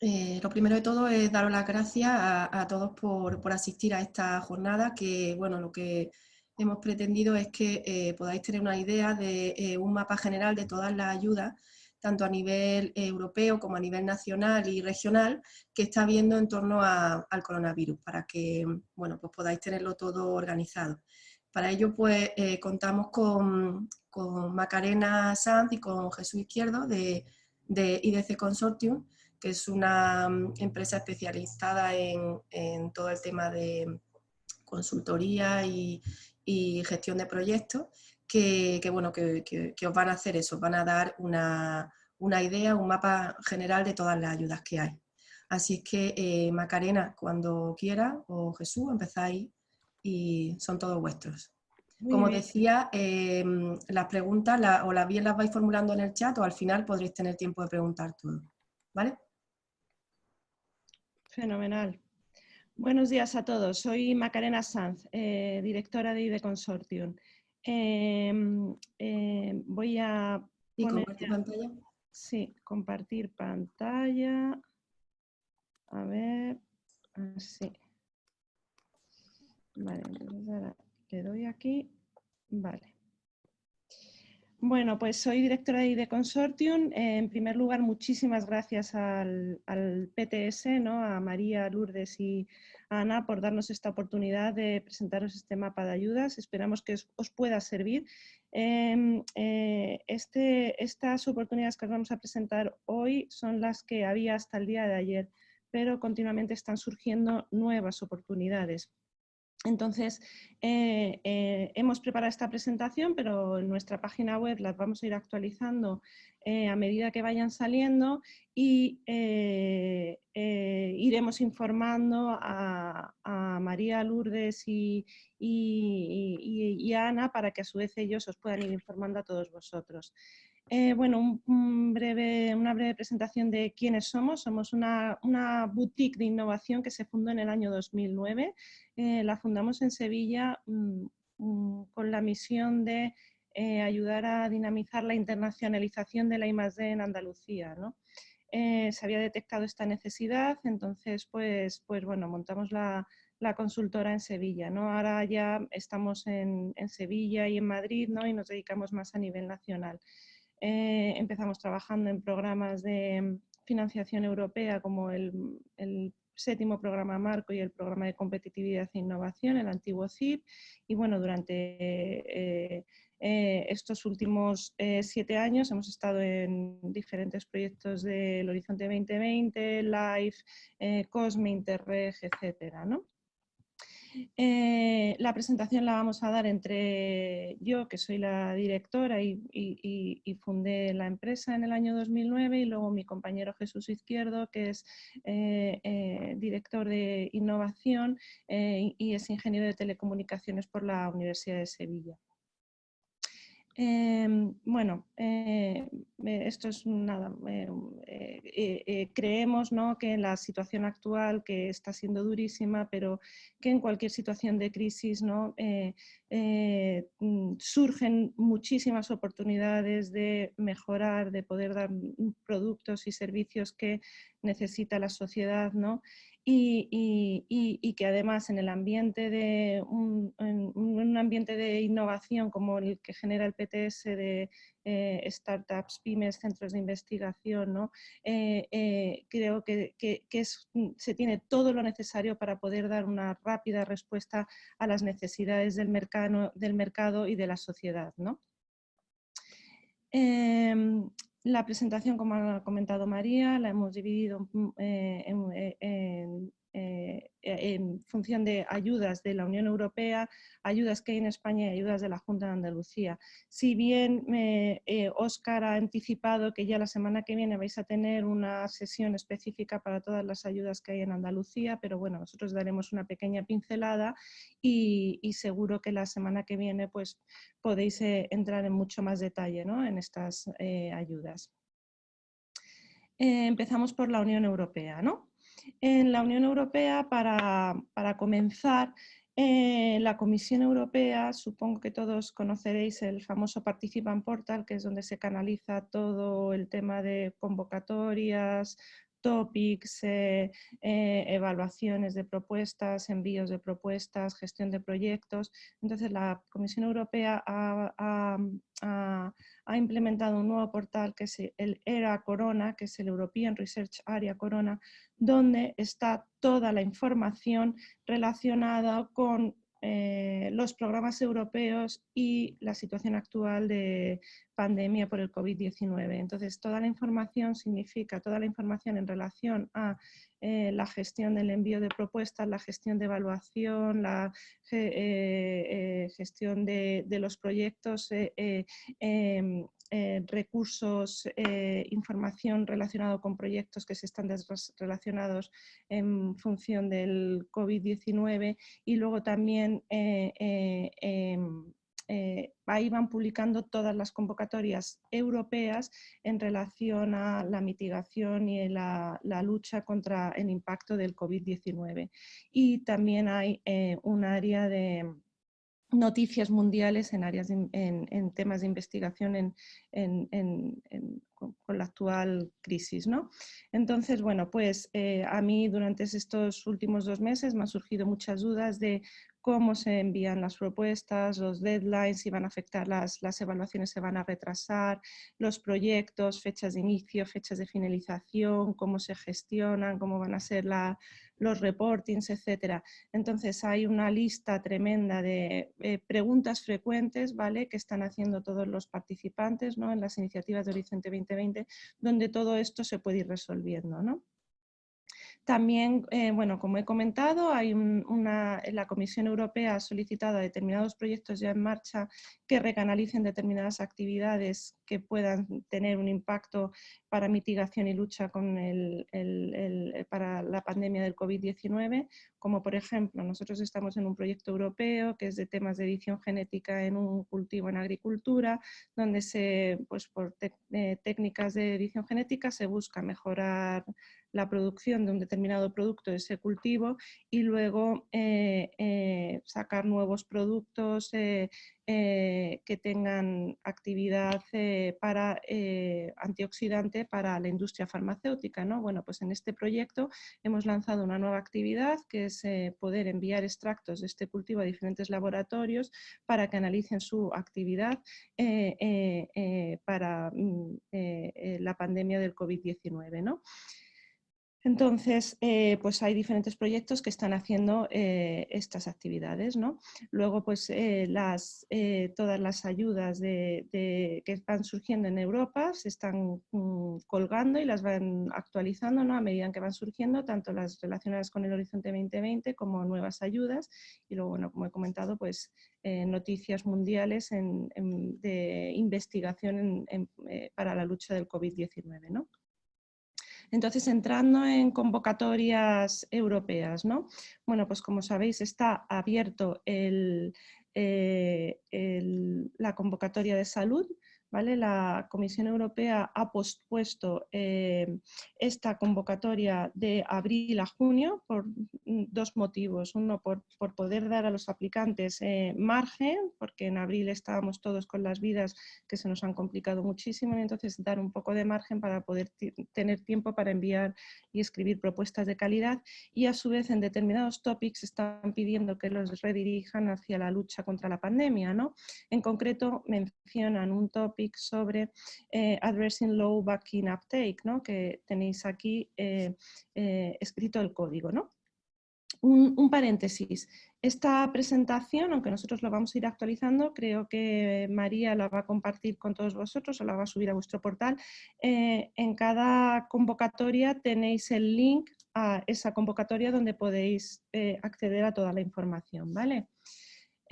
lo primero de todo es daros las gracias a, todos por, asistir a esta jornada, que bueno, lo que hemos pretendido es que podáis tener una idea de un mapa general de todas las ayudas tanto a nivel europeo como a nivel nacional y regional, que está habiendo en torno al coronavirus, para que bueno, pues podáis tenerlo todo organizado. Para ello, pues, eh, contamos con, Macarena Sanz y con Jesús Izquierdo de, IDC Consortium, que es una mm, empresa especializada en, todo el tema de consultoría y, gestión de proyectos, que, bueno, que, os van a hacer eso, van a dar una, idea, un mapa general de todas las ayudas que hay. Así es que, eh, Macarena, cuando quiera, o Jesús, empezáis y son todos vuestros. Como decía, em, las preguntas o las bien las vais formulando en el chat o al final podréis tener tiempo de preguntar todo. ¿Vale? Fenomenal. Buenos días a todos. Soy Macarena Sanz, eh, directora de IDE Consortium. Em, em, voy a... ¿Y compartir pantalla? Sí, compartir pantalla. A ver, así. Vale, entonces ahora le doy aquí. Vale. Bueno, pues soy directora de Consortium. En primer lugar, muchísimas gracias al, PTS, ¿no? a María, Lourdes y Ana por darnos esta oportunidad de presentaros este mapa de ayudas. Esperamos que os, pueda servir. Em, eh, este, estas oportunidades que os vamos a presentar hoy son las que había hasta el día de ayer, pero continuamente están surgiendo nuevas oportunidades. Entonces, eh, eh, hemos preparado esta presentación, pero en nuestra página web las vamos a ir actualizando eh, a medida que vayan saliendo y iremos informando a, María Lourdes y, a Ana para que a su vez ellos os puedan ir informando a todos vosotros. Bueno, breve, una breve presentación de quiénes somos. Somos una, una, boutique de innovación que se fundó en el año 2009 eh, la fundamos en Sevilla mm, mm, con la misión de eh, ayudar a dinamizar la internacionalización de la I+.D. en Andalucía. Eh, se había detectado esta necesidad, entonces pues, pues bueno, montamos la, consultora en Sevilla. ¿no? Ahora ya estamos en, Sevilla y en Madrid ¿no? y nos dedicamos más a nivel nacional. Empezamos trabajando en programas de financiación europea como el, séptimo programa marco y el programa de competitividad e innovación, el antiguo CIP. Y bueno, durante eh, eh, estos últimos eh, siete años hemos estado en diferentes proyectos del Horizonte 2020, LIFE, COSME, Interreg, etcétera, ¿no? Eh, la presentación la vamos a dar entre yo, que soy la directora y, fundé la empresa en el año 2009, y luego mi compañero Jesús Izquierdo, que es eh, eh, director de innovación y es ingeniero de telecomunicaciones por la Universidad de Sevilla. Em, bueno, eh, eh, esto es nada, eh, creemos ¿no? que en la situación actual, que está siendo durísima, pero que en cualquier situación de crisis ¿no? Mm, surgen muchísimas oportunidades de mejorar, de poder dar productos y servicios que necesita la sociedad, ¿no? Y, que además en el ambiente de un, ambiente de innovación como el que genera el PTS de eh, startups, pymes, centros de investigación, ¿no? Eh, eh, creo que, mm, se tiene todo lo necesario para poder dar una rápida respuesta a las necesidades del mercado, del mercado y de la sociedad. ¿no? La presentación, como ha comentado María, la hemos dividido mm, eh, en, eh, en función de ayudas de la Unión Europea, ayudas que hay en España y ayudas de la Junta de Andalucía. Si bien Oscar eh, ha anticipado que ya la semana que viene vais a tener una sesión específica para todas las ayudas que hay en Andalucía, pero bueno, nosotros daremos una pequeña pincelada y, seguro que la semana que viene pues podéis eh, entrar en mucho más detalle en estas ayudas. empezamos por la Unión Europea, ¿no? En la Unión Europea, para, comenzar, eh, la Comisión Europea, supongo que todos conoceréis el famoso Participant Portal, que es donde se canaliza todo el tema de convocatorias, topics, eh, eh, evaluaciones de propuestas, envíos de propuestas, gestión de proyectos. Entonces la Comisión Europea ha, implementado un nuevo portal que es el ERA Corona, que es el European Research Area Corona, donde está toda la información relacionada con eh, los programas europeos y la situación actual de pandemia por el COVID-19. Entonces, toda la información significa, toda la información en relación a eh, la gestión del envío de propuestas, la gestión de evaluación, la eh, gestión de, de, los proyectos, em, eh, recursos, eh, información relacionada con proyectos que se están relacionados en función del COVID-19 y luego también eh, em, ahí van publicando todas las convocatorias europeas en relación a la mitigación y la lucha contra el impacto del COVID-19. Y también hay un área de noticias mundiales en, áreas en, temas de investigación con, la actual crisis. ¿no? Entonces, bueno, pues eh, a mí durante estos últimos dos meses me han surgido muchas dudas de cómo se envían las propuestas, los deadlines, si van a afectar las, las evaluaciones, se van a retrasar, los proyectos, fechas de inicio, fechas de finalización, cómo se gestionan, cómo van a ser los reportings, etc. Entonces hay una lista tremenda de eh, preguntas frecuentes ¿vale? que están haciendo todos los participantes ¿no? en las iniciativas de Horizonte 2020, donde todo esto se puede ir resolviendo. ¿no? También, eh, bueno, como he comentado, la Comisión Europea ha solicitado a determinados proyectos ya en marcha que recanalicen determinadas actividades que puedan tener un impacto para mitigación y lucha con para la pandemia del COVID-19, como por ejemplo, nosotros estamos en un proyecto europeo que es de temas de edición genética en un cultivo en agricultura, donde se, pues por eh, técnicas de edición genética se busca mejorar la producción de un determinado producto de ese cultivo y luego eh, eh, sacar nuevos productos eh, que tengan actividad para antioxidante para la industria farmacéutica. ¿no? Bueno, pues en este proyecto hemos lanzado una nueva actividad que es poder enviar extractos de este cultivo a diferentes laboratorios para que analicen su actividad para mm, la pandemia del COVID-19. ¿no? Entonces, eh, pues hay diferentes proyectos que están haciendo eh, estas actividades. ¿no? Luego, pues eh, las, todas las ayudas que van surgiendo en Europa se están mm, colgando y las van actualizando ¿no? a medida que van surgiendo, tanto las relacionadas con el Horizonte 2020 como nuevas ayudas. Y luego, bueno, como he comentado, pues noticias mundiales de investigación para la lucha del COVID-19. ¿no? Entonces, entrando en convocatorias europeas, ¿no? Bueno, pues como sabéis, está abierto eh, la convocatoria de salud la Comisión Europea ha pospuesto eh, esta convocatoria de abril a junio por dos motivos. Uno, por, poder dar a los aplicantes eh, margen, porque en abril estábamos todos con las vidas que se nos han complicado muchísimo, y entonces dar un poco de margen para poder tener tiempo para enviar y escribir propuestas de calidad. Y a su vez en determinados topics están pidiendo que los redirijan hacia la lucha contra la pandemia. ¿no? En concreto mencionan un topic sobre eh, Addressing Low Vaccine Uptake, ¿no? que tenéis aquí eh, eh, escrito el código. ¿no? Un, paréntesis. Esta presentación, aunque nosotros lo vamos a ir actualizando, creo que María la va a compartir con todos vosotros o la va a subir a vuestro portal. en cada convocatoria tenéis el link a esa convocatoria donde podéis acceder a toda la información. ¿vale?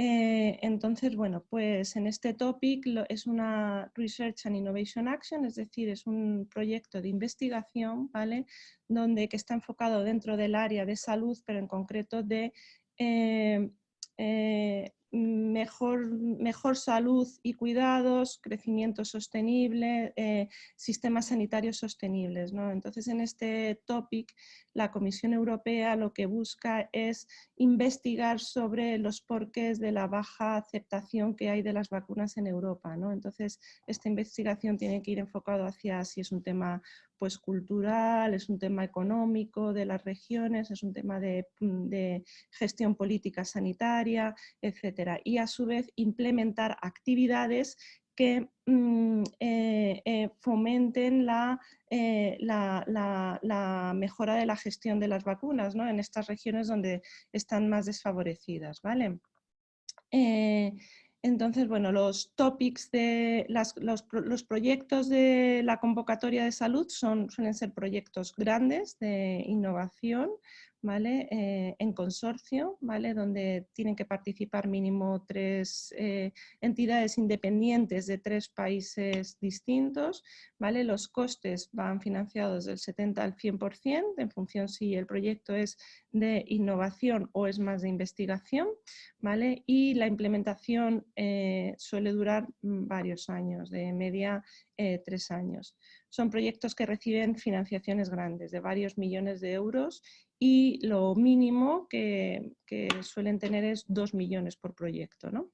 Eh, entonces, bueno, pues en este topic es una Research and Innovation Action, es decir, es un proyecto de investigación, ¿vale? Donde que está enfocado dentro del área de salud, pero en concreto de eh, eh, mejor, mejor salud y cuidados, crecimiento sostenible, eh, sistemas sanitarios sostenibles. Entonces, en este topic, la Comisión Europea lo que busca es investigar sobre los porqués de la baja aceptación que hay de las vacunas en Europa. Entonces, esta investigación tiene que ir enfocado hacia si es un tema pues cultural, es un tema económico de las regiones, es un tema de, gestión política sanitaria, etc. Y a su vez implementar actividades que mm, eh, eh, fomenten eh, la, mejora de la gestión de las vacunas ¿no? en estas regiones donde están más desfavorecidas. ¿vale? Entonces, bueno, los topics de los, proyectos de la convocatoria de salud suelen ser proyectos grandes de innovación, Eh, en consorcio, ¿vale? donde tienen que participar mínimo tres eh, entidades independientes de tres países distintos. ¿vale? Los costes van financiados del 70 al 100% en función si el proyecto es de innovación o es más de investigación. ¿vale? Y la implementación eh, suele durar mm, varios años, de media tres años. Son proyectos que reciben financiaciones grandes de varios millones de euros y lo mínimo que, suelen tener es 2 millones por proyecto. ¿no?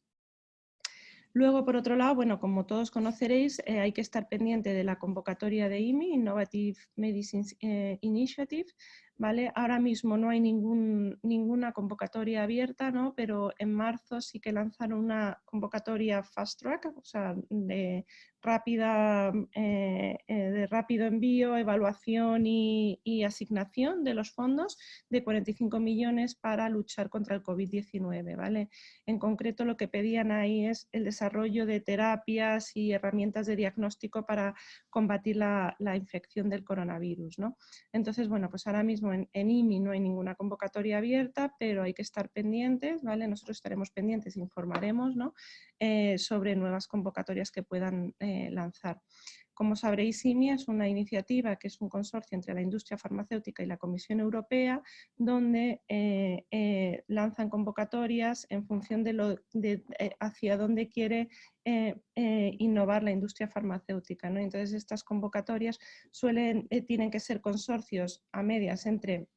Luego, por otro lado, bueno, como todos conoceréis, eh, hay que estar pendiente de la convocatoria de IMI, Innovative Medicines eh, Initiative, ¿vale? Ahora mismo no hay ningún, ninguna convocatoria abierta, ¿no? pero en marzo sí que lanzaron una convocatoria fast track, o sea, de, rápida, eh, eh, de rápido envío, evaluación y, asignación de los fondos de 45 millones para luchar contra el COVID-19. ¿vale? En concreto lo que pedían ahí es el desarrollo de terapias y herramientas de diagnóstico para combatir la, infección del coronavirus. ¿no? Entonces, bueno, pues ahora mismo en, IMI no hay ninguna convocatoria abierta, pero hay que estar pendientes, ¿vale? Nosotros estaremos pendientes, informaremos ¿no? Eh, sobre nuevas convocatorias que puedan eh, lanzar. Como sabréis, IMI es una iniciativa que es un consorcio entre la industria farmacéutica y la Comisión Europea, donde eh, lanzan convocatorias en función de, lo, hacia dónde quiere innovar la industria farmacéutica. Entonces, estas convocatorias suelen, tienen que ser consorcios a medias entre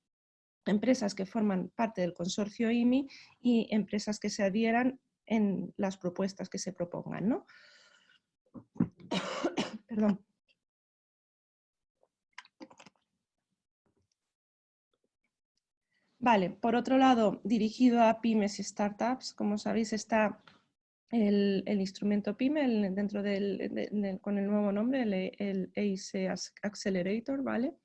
empresas que forman parte del consorcio IMI y empresas que se adhieran en las propuestas que se propongan. ¿no? Perdón. Vale, por otro lado, dirigido a pymes y startups, como sabéis está el, instrumento PYME dentro del, con el nuevo nombre, el, el Accelerator, ¿vale?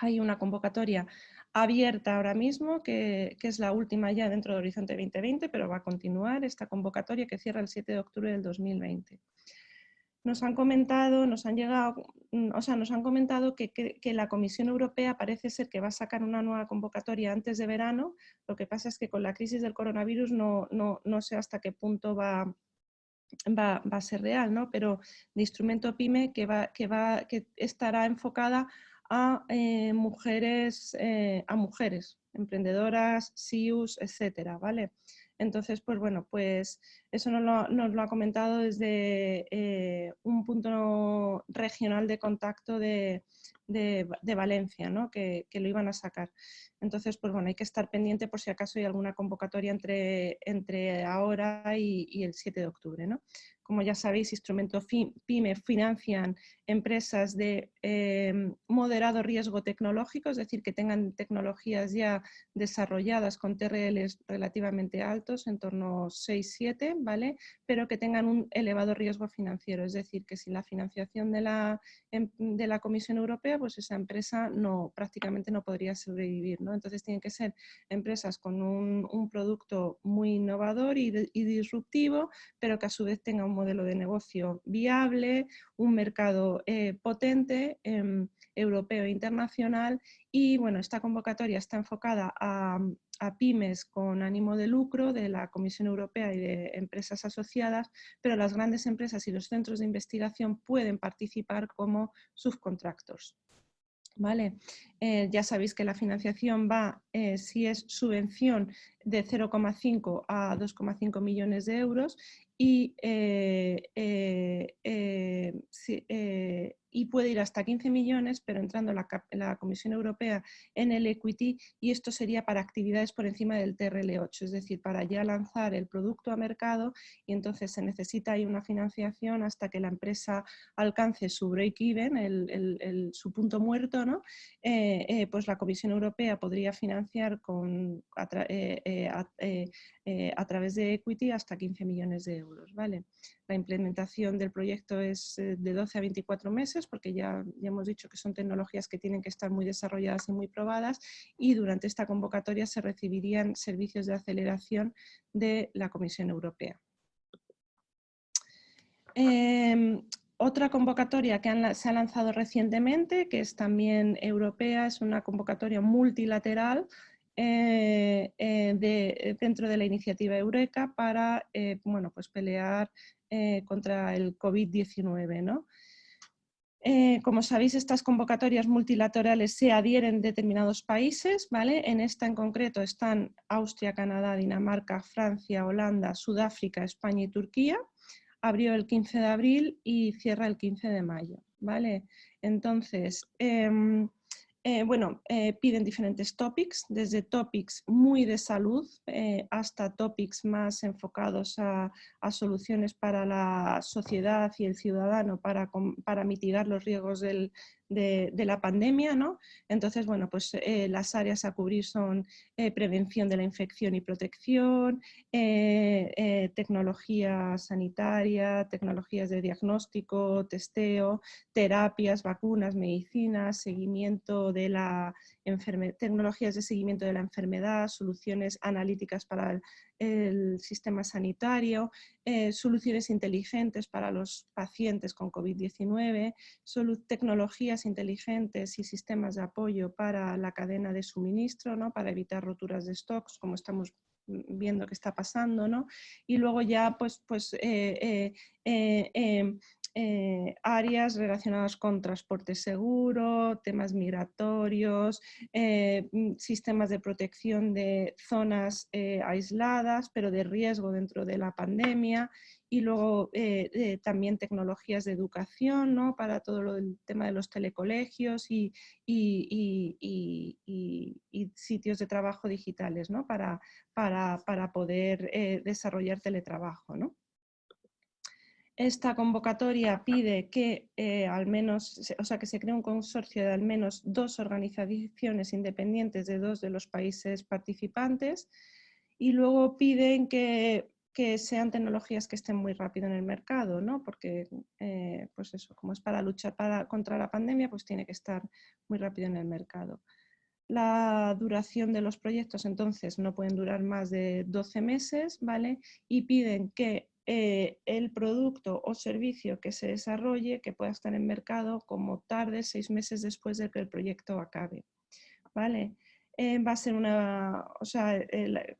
Hay una convocatoria abierta ahora mismo, que, es la última ya dentro de Horizonte 2020, pero va a continuar esta convocatoria que cierra el 7 de octubre del 2020. Nos han comentado, nos han llegado, mm, o sea, nos han comentado que, la Comisión Europea parece ser que va a sacar una nueva convocatoria antes de verano. Lo que pasa es que con la crisis del coronavirus no, no, sé hasta qué punto va, va, a ser real, ¿no? Pero de instrumento PYME que, va, que, va, que estará enfocada a eh, mujeres, eh, a mujeres emprendedoras, SIUs, etcétera, ¿vale? Entonces, pues bueno, pues eso nos lo, ha comentado desde eh, un punto regional de contacto de, Valencia, ¿no? que, lo iban a sacar. Entonces, pues bueno, hay que estar pendiente por si acaso hay alguna convocatoria entre, entre ahora y, y el 7 de octubre. ¿no? Como ya sabéis, instrumentos PYME financian empresas de em, moderado riesgo tecnológico, es decir, que tengan tecnologías ya desarrolladas con TRLs relativamente altos, en torno a 6-7, ¿vale? Pero que tengan un elevado riesgo financiero, es decir, que sin la financiación de la, em, de la Comisión Europea, pues esa empresa no, prácticamente no podría sobrevivir, ¿no? Entonces tienen que ser empresas con un, producto muy innovador y, y disruptivo, pero que a su vez tengan un modelo de negocio viable, un mercado eh, potente, em, europeo e internacional y bueno, esta convocatoria está enfocada a, pymes con ánimo de lucro de la Comisión Europea y de empresas asociadas, pero las grandes empresas y los centros de investigación pueden participar como subcontractors. ¿Vale? Eh, ya sabéis que la financiación va, eh, si es subvención, de 0,5 a 2,5 millones de euros y eh, si, y puede ir hasta 15 millones, pero entrando la, la, Comisión Europea en el equity y esto sería para actividades por encima del TRL8, es decir, para ya lanzar el producto a mercado y entonces se necesita ahí una financiación hasta que la empresa alcance su break-even, su punto muerto, ¿no? Eh, eh, pues la Comisión Europea podría financiar con, a, eh, a través de equity hasta 15 millones de euros. La implementación del proyecto es de 12 a 24 meses porque ya, ya hemos dicho que son tecnologías que tienen que estar muy desarrolladas y muy probadas y durante esta convocatoria se recibirían servicios de aceleración de la Comisión Europea. Em, otra convocatoria que se ha lanzado recientemente, que es también europea, es una convocatoria multilateral eh, eh, dentro de la iniciativa Eureka para bueno, pues pelear eh, contra el COVID-19. ¿no? Eh, como sabéis, estas convocatorias multilaterales se adhieren determinados países, ¿vale? En esta en concreto están Austria, Canadá, Dinamarca, Francia, Holanda, Sudáfrica, España y Turquía. Abrió el 15 de abril y cierra el 15 de mayo, ¿vale? Entonces, em, eh, bueno, eh, piden diferentes topics, desde topics muy de salud eh, hasta topics más enfocados a, soluciones para la sociedad y el ciudadano para, para mitigar los riesgos del, de, la pandemia, ¿no? Entonces, bueno, pues eh, las áreas a cubrir son eh, prevención de la infección y protección, eh, tecnología sanitaria, tecnologías de diagnóstico, testeo, terapias, vacunas, medicinas, seguimiento de la tecnologías de seguimiento de la enfermedad, soluciones analíticas para el, sistema sanitario, eh, soluciones inteligentes para los pacientes con COVID-19, tecnologías inteligentes y sistemas de apoyo para la cadena de suministro, ¿no? para evitar roturas de stocks, como estamos viendo que está pasando, ¿no? Y luego ya, pues, pues eh, eh, em, eh, áreas relacionadas con transporte seguro, temas migratorios, eh, mm, sistemas de protección de zonas eh, aisladas, pero de riesgo dentro de la pandemia, y luego también tecnologías de educación ¿no? para todo el tema de los telecolegios y, sitios de trabajo digitales ¿no? para, para, para poder desarrollar teletrabajo. ¿no? Esta convocatoria pide que eh, al menos, o sea, que se cree un consorcio de al menos dos organizaciones independientes de dos de los países participantes y luego piden que, sean tecnologías que estén muy rápido en el mercado, ¿no? porque eh, pues eso, como es para luchar contra la pandemia, pues tiene que estar muy rápido en el mercado. La duración de los proyectos entonces no pueden durar más de 12 meses, ¿vale? Y piden que eh, el producto o servicio que se desarrolle que pueda estar en mercado como tarde, seis meses después de que el proyecto acabe. ¿Vale? Eh, va a ser una, o sea,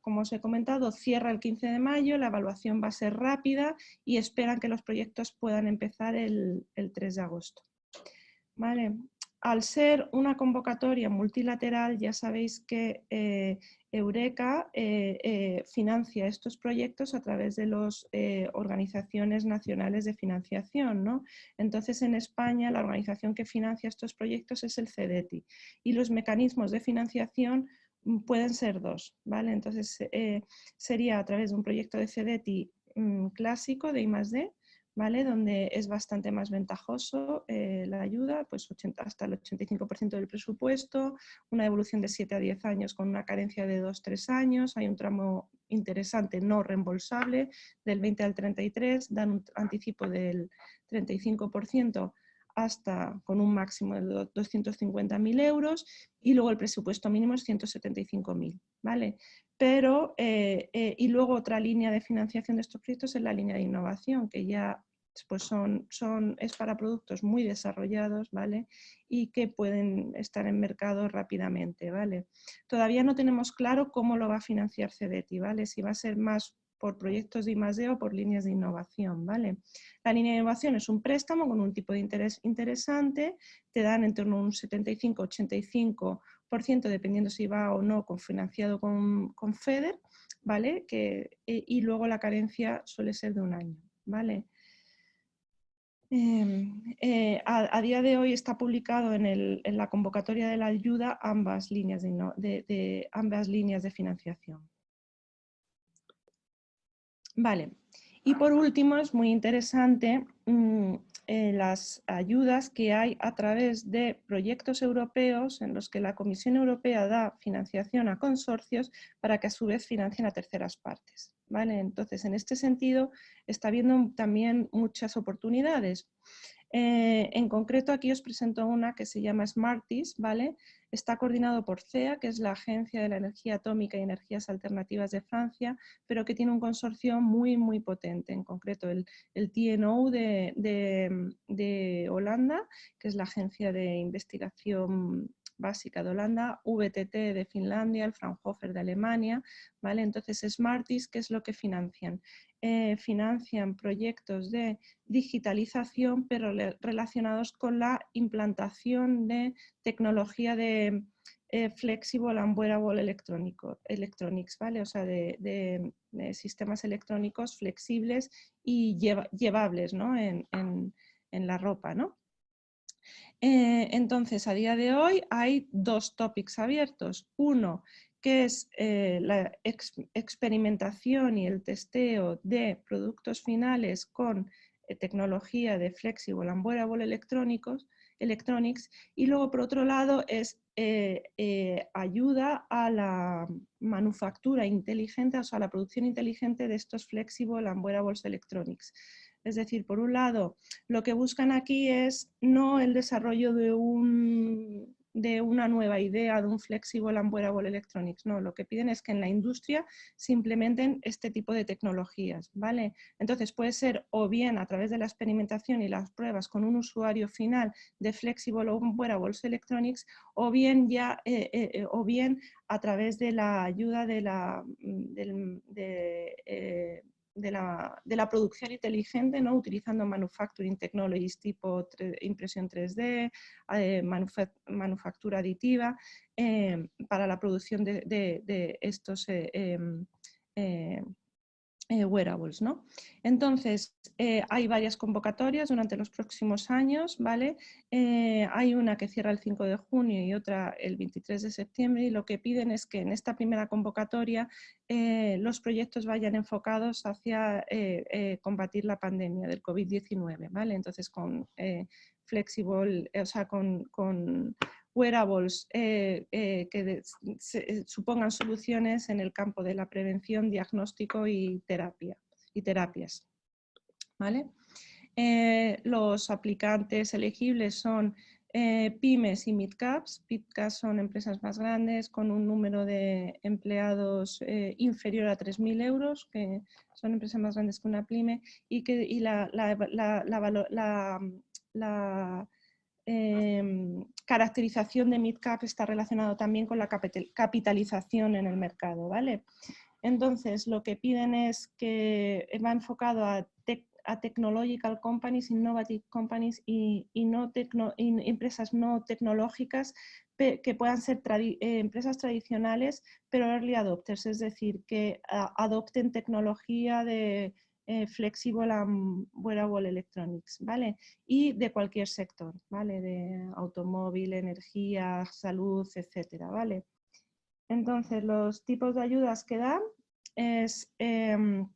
como os he comentado, cierra el 15 de mayo, la evaluación va a ser rápida y esperan que los proyectos puedan empezar el, el 3 de agosto. ¿Vale? Al ser una convocatoria multilateral, ya sabéis que eh, Eureka eh, eh, financia estos proyectos a través de las organizaciones nacionales de financiación. ¿no? Entonces, en España, la organización que financia estos proyectos es el CEDETI y los mecanismos de financiación mm, pueden ser dos. ¿vale? Entonces, sería a través de un proyecto de CEDETI mm, clásico de I+.D., donde es bastante más ventajoso eh, la ayuda, pues hasta el 85% del presupuesto, una devolución de 7 a 10 años con una carencia de 2-3 años, hay un tramo interesante no reembolsable del 20 al 33, dan un anticipo del 35% hasta con un máximo de 250.000 euros y luego el presupuesto mínimo es 175.000, ¿vale? Pero, eh, eh, y luego otra línea de financiación de estos proyectos es la línea de innovación, que ya pues son, son, es para productos muy desarrollados, ¿vale? Y que pueden estar en mercado rápidamente, ¿vale? Todavía no tenemos claro cómo lo va a financiar CEDETI, ¿vale? Si va a ser más por proyectos de I+.D. o por líneas de innovación, ¿vale? La línea de innovación es un préstamo con un tipo de interés interesante, te dan en torno a un 75-85% dependiendo si va o no financiado con, con FEDER, ¿vale? Que, eh, y luego la carencia suele ser de un año, ¿vale? Em, eh, a, día de hoy está publicado en, la convocatoria de la ayuda ambas líneas de, ambas líneas de financiación. Vale, y por último es muy interesante mm, eh, las ayudas que hay a través de proyectos europeos en los que la Comisión Europea da financiación a consorcios para que a su vez financien a terceras partes. Entonces, en este sentido, está habiendo también muchas oportunidades. Eh, en concreto, aquí os presento una que se llama Smarties, ¿vale? Está coordinado por CEA, que es la Agencia de la Energía Atómica y Energías Alternativas de Francia, pero que tiene un consorcio muy, muy potente. En concreto, el, TNO de Holanda, que es la Agencia de Investigación básica de Holanda, VTT de Finlandia, el Fraunhofer de Alemania, ¿vale? Entonces, Smarties, ¿qué es lo que financian? Eh, financian proyectos de digitalización, pero relacionados con la implantación de tecnología de eh, flexible and wearable electrónico, electronics, ¿vale? O sea, de, sistemas electrónicos flexibles y llevables ¿no? en, en la ropa, ¿no? Eh, entonces, a día de hoy hay dos topics abiertos. Uno, que es eh, la experimentación y el testeo de productos finales con eh, tecnología de Flexible and Wearable electrónicos, electronics. Y luego, por otro lado, es ayuda a la manufactura inteligente, o sea, a la producción inteligente de estos Flexible and Wearables Electronics. Es decir, por un lado, lo que buscan aquí es no el desarrollo de, un, de una nueva idea, de un flexible and wearable electronics, no, lo que piden es que en la industria se implementen este tipo de tecnologías, ¿vale? Entonces puede ser o bien a través de la experimentación y las pruebas con un usuario final de flexible o wearables electronics, o bien ya, eh, eh, eh, o bien a través de la ayuda de la, mm, de, de la, producción inteligente, ¿no? utilizando manufacturing technologies tipo impresión 3D, eh, manufactura aditiva, eh, para la producción de, estos eh, em, eh, wearables. ¿no? Entonces, eh, hay varias convocatorias durante los próximos años, ¿vale? Eh, hay una que cierra el 5 de junio y otra el 23 de septiembre y lo que piden es que en esta primera convocatoria los proyectos vayan enfocados hacia combatir la pandemia del COVID-19, ¿vale? Entonces, con flexible, o sea, con wearables eh, eh, que eh, supongan soluciones en el campo de la prevención, diagnóstico y, terapia, y terapias. ¿Vale? los aplicantes elegibles son pymes y midcaps. Midcaps son empresas más grandes con un número de empleados inferior a 3.000 euros, que son empresas más grandes que una pyme, y, que, y la Em, caracterización de midcap está relacionado también con la capitalización en el mercado, ¿vale? Entonces, lo que piden es que va enfocado a, technological companies, innovative companies y, empresas no tecnológicas que puedan ser eh, empresas tradicionales, pero early adopters, es decir, que adopten tecnología de eh, flexible and wearable electronics, ¿vale? Y de cualquier sector, ¿vale? De automóvil, energía, salud, etcétera, ¿vale? Entonces, los tipos de ayudas que dan es, em,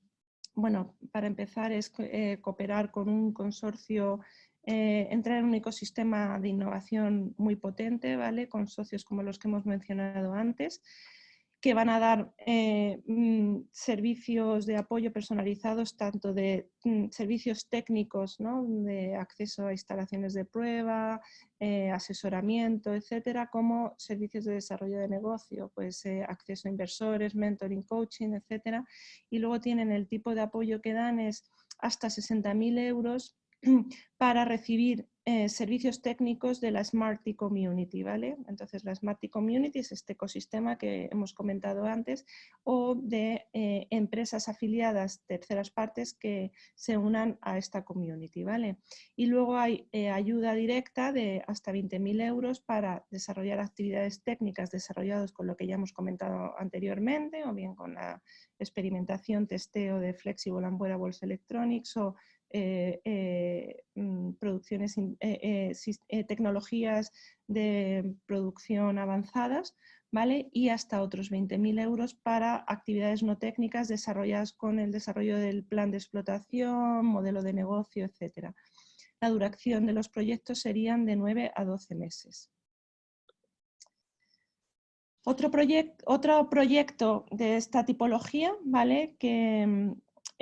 bueno, para empezar es eh, cooperar con un consorcio eh, entrar en un ecosistema de innovación muy potente, ¿vale? Con socios como los que hemos mencionado antes que van a dar eh, mm, servicios de apoyo personalizados, tanto de mm, servicios técnicos, de acceso a instalaciones de prueba, eh, asesoramiento, etcétera, como servicios de desarrollo de negocio, pues eh, acceso a inversores, mentoring, coaching, etcétera. Y luego tienen el tipo de apoyo que dan es hasta 60.000 euros para recibir eh, servicios técnicos de la Smarty Community, ¿vale? Entonces la Smarty Community es este ecosistema que hemos comentado antes o de eh, empresas afiliadas terceras partes que se unan a esta community, ¿vale? Y luego hay eh, ayuda directa de hasta 20.000 euros para desarrollar actividades técnicas desarrolladas con lo que ya hemos comentado anteriormente o bien con la experimentación, testeo de Flexible and Wearables Electronics o producciones, eh, tecnologías de producción avanzadas, ¿vale? Y hasta otros 20.000 euros para actividades no técnicas desarrolladas con el desarrollo del plan de explotación, modelo de negocio, etc. La duración de los proyectos serían de 9 a 12 meses. Otro, otro proyecto de esta tipología, ¿vale? que mm,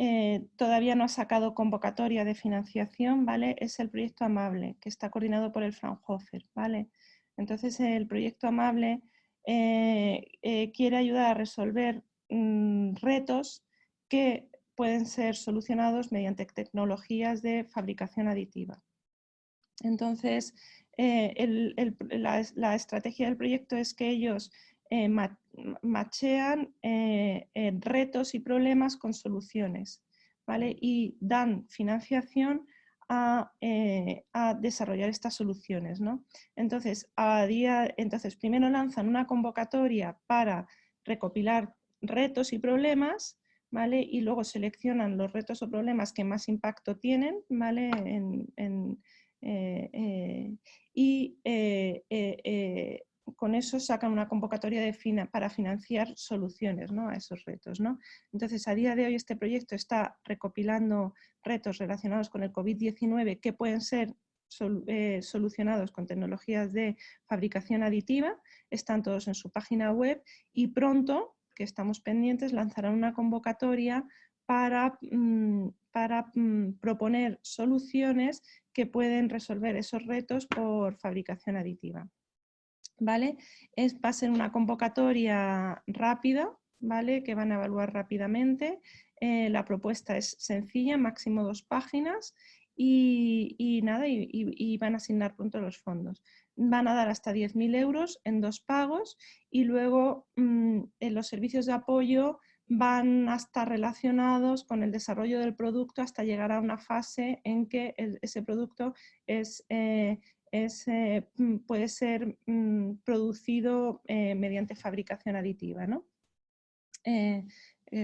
eh, todavía no ha sacado convocatoria de financiación, ¿vale? Es el proyecto Amable, que está coordinado por el Fraunhofer, ¿vale? Entonces el proyecto Amable eh, eh, quiere ayudar a resolver mm, retos que pueden ser solucionados mediante tecnologías de fabricación aditiva. Entonces, la, estrategia del proyecto es que ellos machean eh, retos y problemas con soluciones, ¿vale? Y dan financiación a, eh, desarrollar estas soluciones, ¿no? Entonces, a día, entonces, primero lanzan una convocatoria para recopilar retos y problemas, ¿vale? Y luego seleccionan los retos o problemas que más impacto tienen, ¿vale? Eh, y con eso sacan una convocatoria de para financiar soluciones ¿no? a esos retos. ¿no? Entonces, a día de hoy este proyecto está recopilando retos relacionados con el COVID-19 que pueden ser eh, solucionados con tecnologías de fabricación aditiva, están todos en su página web y pronto, que estamos pendientes, lanzarán una convocatoria para, mm, para mm, proponer soluciones que pueden resolver esos retos por fabricación aditiva. ¿Vale? Es, va a ser una convocatoria rápida, ¿vale? Que van a evaluar rápidamente. Eh, la propuesta es sencilla, máximo dos páginas y, nada, y, van a asignar pronto los fondos. Van a dar hasta 10.000 euros en dos pagos y luego mm, en los servicios de apoyo van a estar relacionados con el desarrollo del producto hasta llegar a una fase en que ese producto es eh, eh, mm, puede ser mm, producido eh, mediante fabricación aditiva. ¿no? Eh,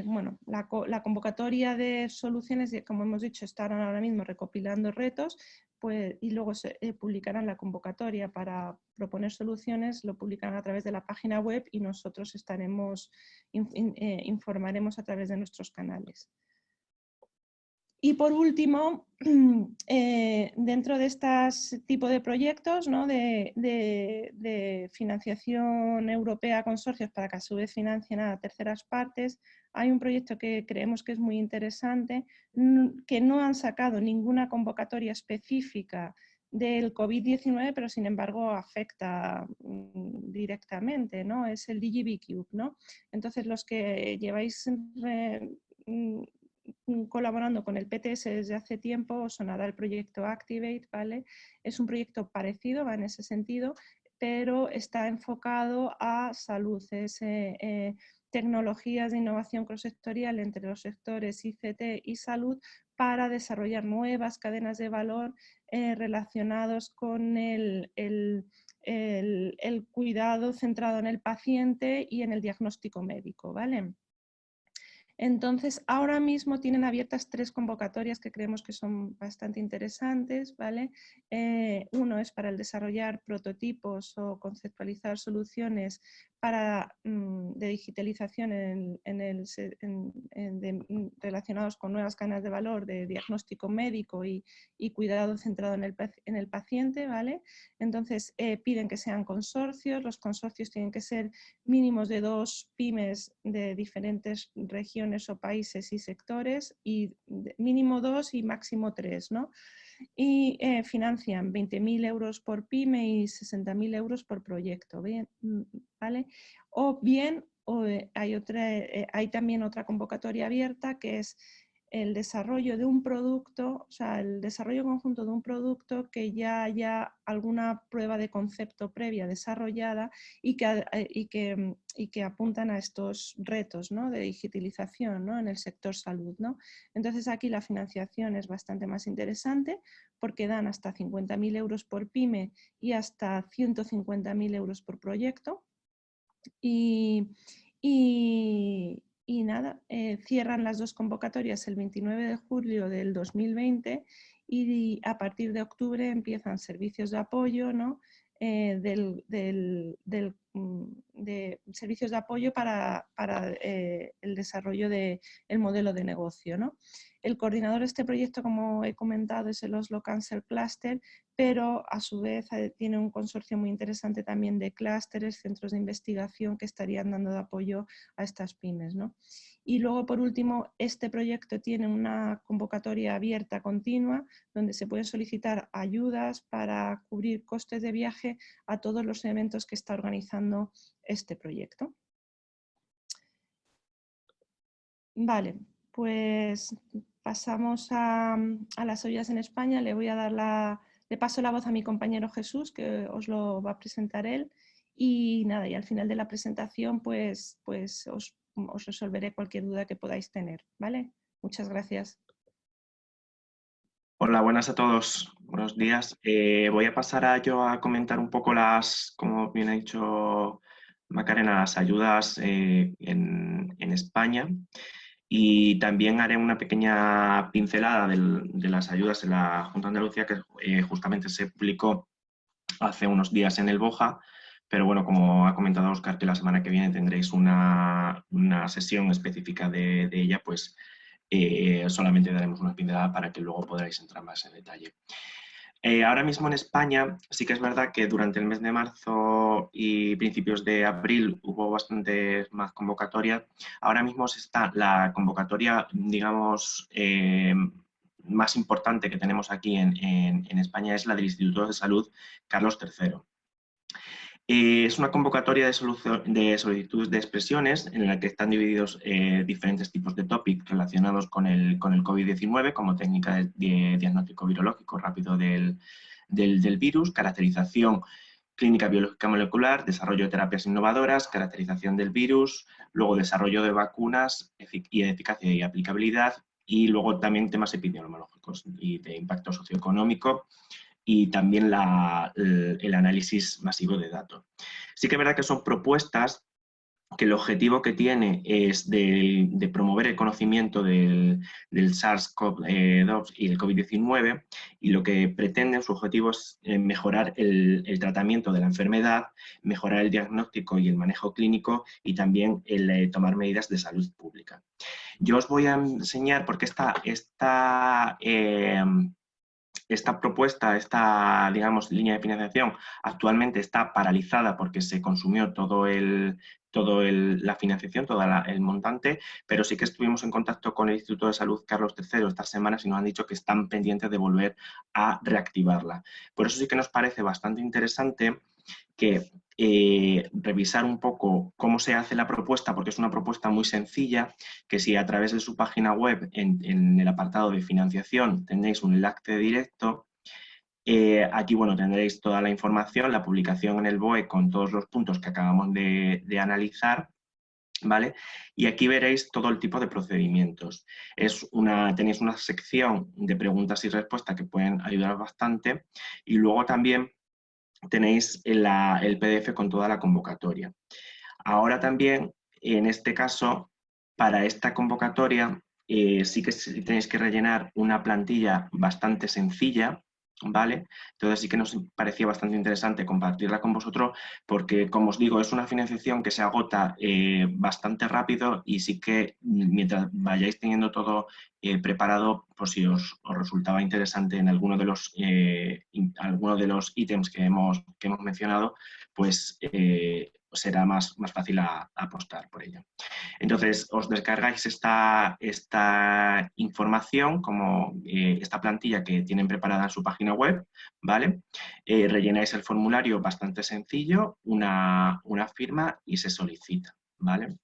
bueno, la, convocatoria de soluciones, como hemos dicho, estarán ahora mismo recopilando retos pues, y luego se publicarán la convocatoria para proponer soluciones, lo publicarán a través de la página web y nosotros estaremos, informaremos a través de nuestros canales. Y por último, eh, dentro de este tipo de proyectos de, financiación europea consorcios para que a su vez financien a terceras partes, hay un proyecto que creemos que es muy interesante, que no han sacado ninguna convocatoria específica del COVID-19, pero sin embargo afecta mm, directamente, ¿no? Es el DigiBCube, ¿no? Entonces los que lleváis Mm, colaborando con el PTS desde hace tiempo, sonará el proyecto Activate, ¿vale? Es un proyecto parecido, va en ese sentido, pero está enfocado a salud, es eh, eh, tecnologías de innovación cross-sectorial entre los sectores ICT y salud para desarrollar nuevas cadenas de valor eh, relacionados con el, el, el, cuidado centrado en el paciente y en el diagnóstico médico, ¿vale? Entonces, ahora mismo tienen abiertas tres convocatorias que creemos que son bastante interesantes. ¿vale? Eh, uno es para el desarrollar prototipos o conceptualizar soluciones para, mm, de digitalización en, el, mm, relacionados con nuevas cadenas de valor de diagnóstico médico y, cuidado centrado en el, en el, paciente. ¿vale? Entonces, eh, piden que sean consorcios. Los consorcios tienen que ser mínimos de dos pymes de diferentes regiones o países y sectores y mínimo dos y máximo tres. ¿no? Y eh, financian 20.000 euros por pyme y 60.000 euros por proyecto, ¿bien? Mm, ¿vale? O bien eh, hay, otra, eh, hay también otra convocatoria abierta que es el desarrollo de un producto, o sea, el desarrollo conjunto de un producto que ya haya alguna prueba de concepto previa desarrollada y que, eh, y que, y que apuntan a estos retos ¿no? de digitalización ¿no? en el sector salud. ¿no? Entonces aquí la financiación es bastante más interesante porque dan hasta 50.000 euros por pyme y hasta 150.000 euros por proyecto. y, y nada, eh, cierran las dos convocatorias el 29 de julio del 2020 y a partir de octubre empiezan servicios de apoyo, ¿no? Eh, del, mm, de servicios de apoyo para, eh, el desarrollo del modelo de negocio. ¿no? El coordinador de este proyecto, como he comentado, es el Oslo Cancer Cluster, pero a su vez eh, tiene un consorcio muy interesante también de clústeres, centros de investigación que estarían dando apoyo a estas pymes. ¿no? Y luego, por último, este proyecto tiene una convocatoria abierta continua donde se pueden solicitar ayudas para cubrir costes de viaje a todos los eventos que está organizando este proyecto. Vale, pues pasamos a, las ollas en España. Le voy a dar la, paso la voz a mi compañero Jesús, que os lo va a presentar él. Y nada, y al final de la presentación, pues, pues os os resolveré cualquier duda que podáis tener. ¿vale? Muchas gracias. Hola, buenas a todos. Buenos días. Eh, voy a pasar a yo a comentar un poco las, como bien ha dicho Macarena, las ayudas eh, en, España y también haré una pequeña pincelada de las ayudas de la Junta de Andalucía que eh, justamente se publicó hace unos días en el BOJA pero bueno, como ha comentado Oscar, que la semana que viene tendréis una, sesión específica de, ella, pues eh, solamente daremos una pincelada para que luego podáis entrar más en detalle. Eh, ahora mismo en España sí que es verdad que durante el mes de marzo y principios de abril hubo bastante más convocatorias. Ahora mismo está la convocatoria, digamos, eh, más importante que tenemos aquí en, en España es la del Instituto de Salud Carlos III. Eh, es una convocatoria de, de, solicitudes de expresiones en la que están divididos eh, diferentes tipos de topics relacionados con el, con el COVID-19 como técnica de, diagnóstico virológico rápido del, virus, caracterización clínica biológica molecular, desarrollo de terapias innovadoras, caracterización del virus, luego desarrollo de vacunas y de eficacia y aplicabilidad y luego también temas epidemiológicos y de impacto socioeconómico y también el, análisis masivo de datos. Sí que es verdad que son propuestas que el objetivo que tiene es de, promover el conocimiento del, SARS-CoV-2 y el COVID-19 y lo que pretenden, su objetivo es eh, mejorar el, tratamiento de la enfermedad, mejorar el diagnóstico y el manejo clínico y también el eh, tomar medidas de salud pública. Yo os voy a enseñar porque esta, esta eh, esta propuesta, esta digamos, línea de financiación actualmente está paralizada porque se consumió todo el, todo la financiación, todo el montante, pero sí que estuvimos en contacto con el Instituto de Salud Carlos III estas semanas y nos han dicho que están pendientes de volver a reactivarla. Por eso sí que nos parece bastante interesante que eh, revisar un poco cómo se hace la propuesta, porque es una propuesta muy sencilla, que si a través de su página web, en, el apartado de financiación, tenéis un enlace directo, eh, aquí bueno, tendréis toda la información, la publicación en el BOE con todos los puntos que acabamos de, analizar, ¿vale? Y aquí veréis todo el tipo de procedimientos. Es una, tenéis una sección de preguntas y respuestas que pueden ayudar bastante y luego también tenéis el, PDF con toda la convocatoria. Ahora también, en este caso, para esta convocatoria eh, sí que tenéis que rellenar una plantilla bastante sencilla, ¿vale? Entonces sí que nos parecía bastante interesante compartirla con vosotros porque, como os digo, es una financiación que se agota eh, bastante rápido y sí que mientras vayáis teniendo todo eh, preparado, pues si os, resultaba interesante en alguno de los, eh, alguno de los ítems que hemos, que hemos mencionado, pues será más, más fácil apostar por ello. Entonces, os descargáis esta, esta información, como eh, esta plantilla que tienen preparada en su página web, ¿vale? Eh, rellenáis el formulario bastante sencillo, una, firma y se solicita, ¿vale?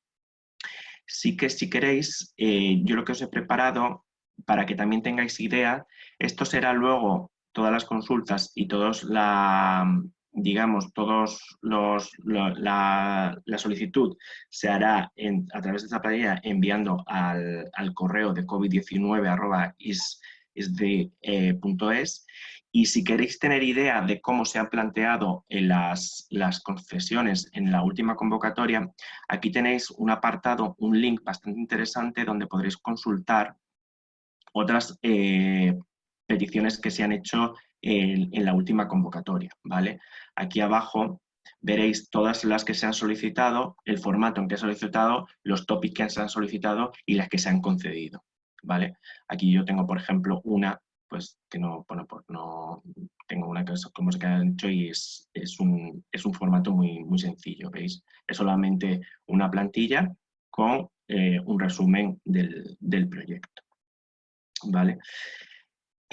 Sí que si queréis, eh, yo lo que os he preparado para que también tengáis idea, esto será luego todas las consultas y todos la, digamos, todos los, la, solicitud se hará a través de esta planilla enviando al, correo de covid19 isde.es y si queréis tener idea de cómo se han planteado en las, las concesiones en la última convocatoria, aquí tenéis un apartado, un link bastante interesante donde podréis consultar otras eh, peticiones que se han hecho en, la última convocatoria. ¿vale? Aquí abajo veréis todas las que se han solicitado, el formato en que se han solicitado, los topics que se han solicitado y las que se han concedido. ¿vale? Aquí yo tengo, por ejemplo, una pues que no, bueno, pues no tengo una cosa como se ha hecho y es, es, un, es, un, formato muy, muy sencillo, ¿veis? Es solamente una plantilla con eh, un resumen del, del, proyecto, ¿vale?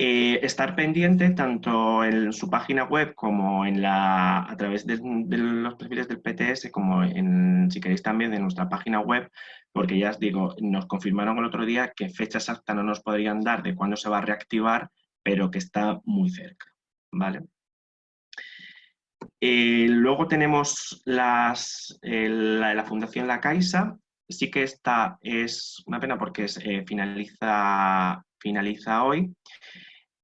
Eh, estar pendiente tanto en su página web como en la, a través de, los perfiles del PTS como en, si queréis también de nuestra página web porque ya os digo, nos confirmaron el otro día que fecha exacta no nos podrían dar de cuándo se va a reactivar, pero que está muy cerca, ¿vale? Eh, luego tenemos las, la, Fundación La Caixa, sí que esta es una pena porque eh, finaliza, finaliza hoy,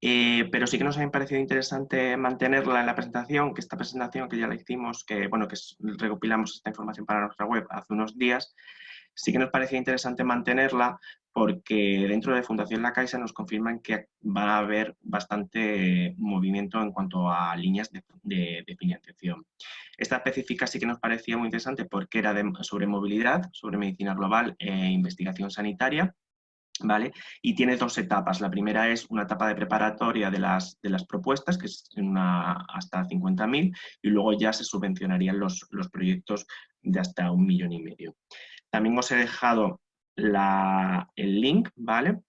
eh, pero sí que nos ha parecido interesante mantenerla en la presentación, que esta presentación que ya la hicimos, que bueno, que recopilamos esta información para nuestra web hace unos días, sí que nos parecía interesante mantenerla porque dentro de Fundación La Caixa nos confirman que va a haber bastante movimiento en cuanto a líneas de, financiación. Esta específica sí que nos parecía muy interesante porque era sobre movilidad, sobre medicina global e investigación sanitaria, ¿Vale? Y tiene dos etapas. La primera es una etapa de preparatoria de las, de las propuestas, que es una, hasta 50.000, y luego ya se subvencionarían los, los proyectos de hasta un millón y medio. También os he dejado el link, ¿vale?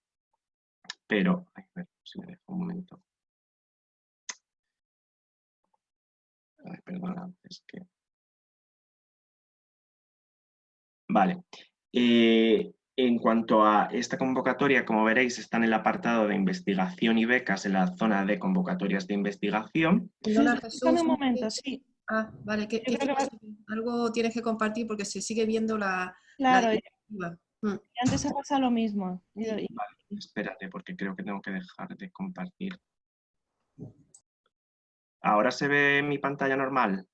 Pero, a ver si me dejo un momento. Ay, perdona, es que... Vale. Eh, en cuanto a esta convocatoria, como veréis, está en el apartado de investigación y becas en la zona de convocatorias de investigación. un momento, sí. Ah, vale, que, algo tienes que compartir porque se sigue viendo la... Claro, mm. antes se pasa lo mismo. Vale, espérate, porque creo que tengo que dejar de compartir. ¿Ahora se ve mi pantalla normal?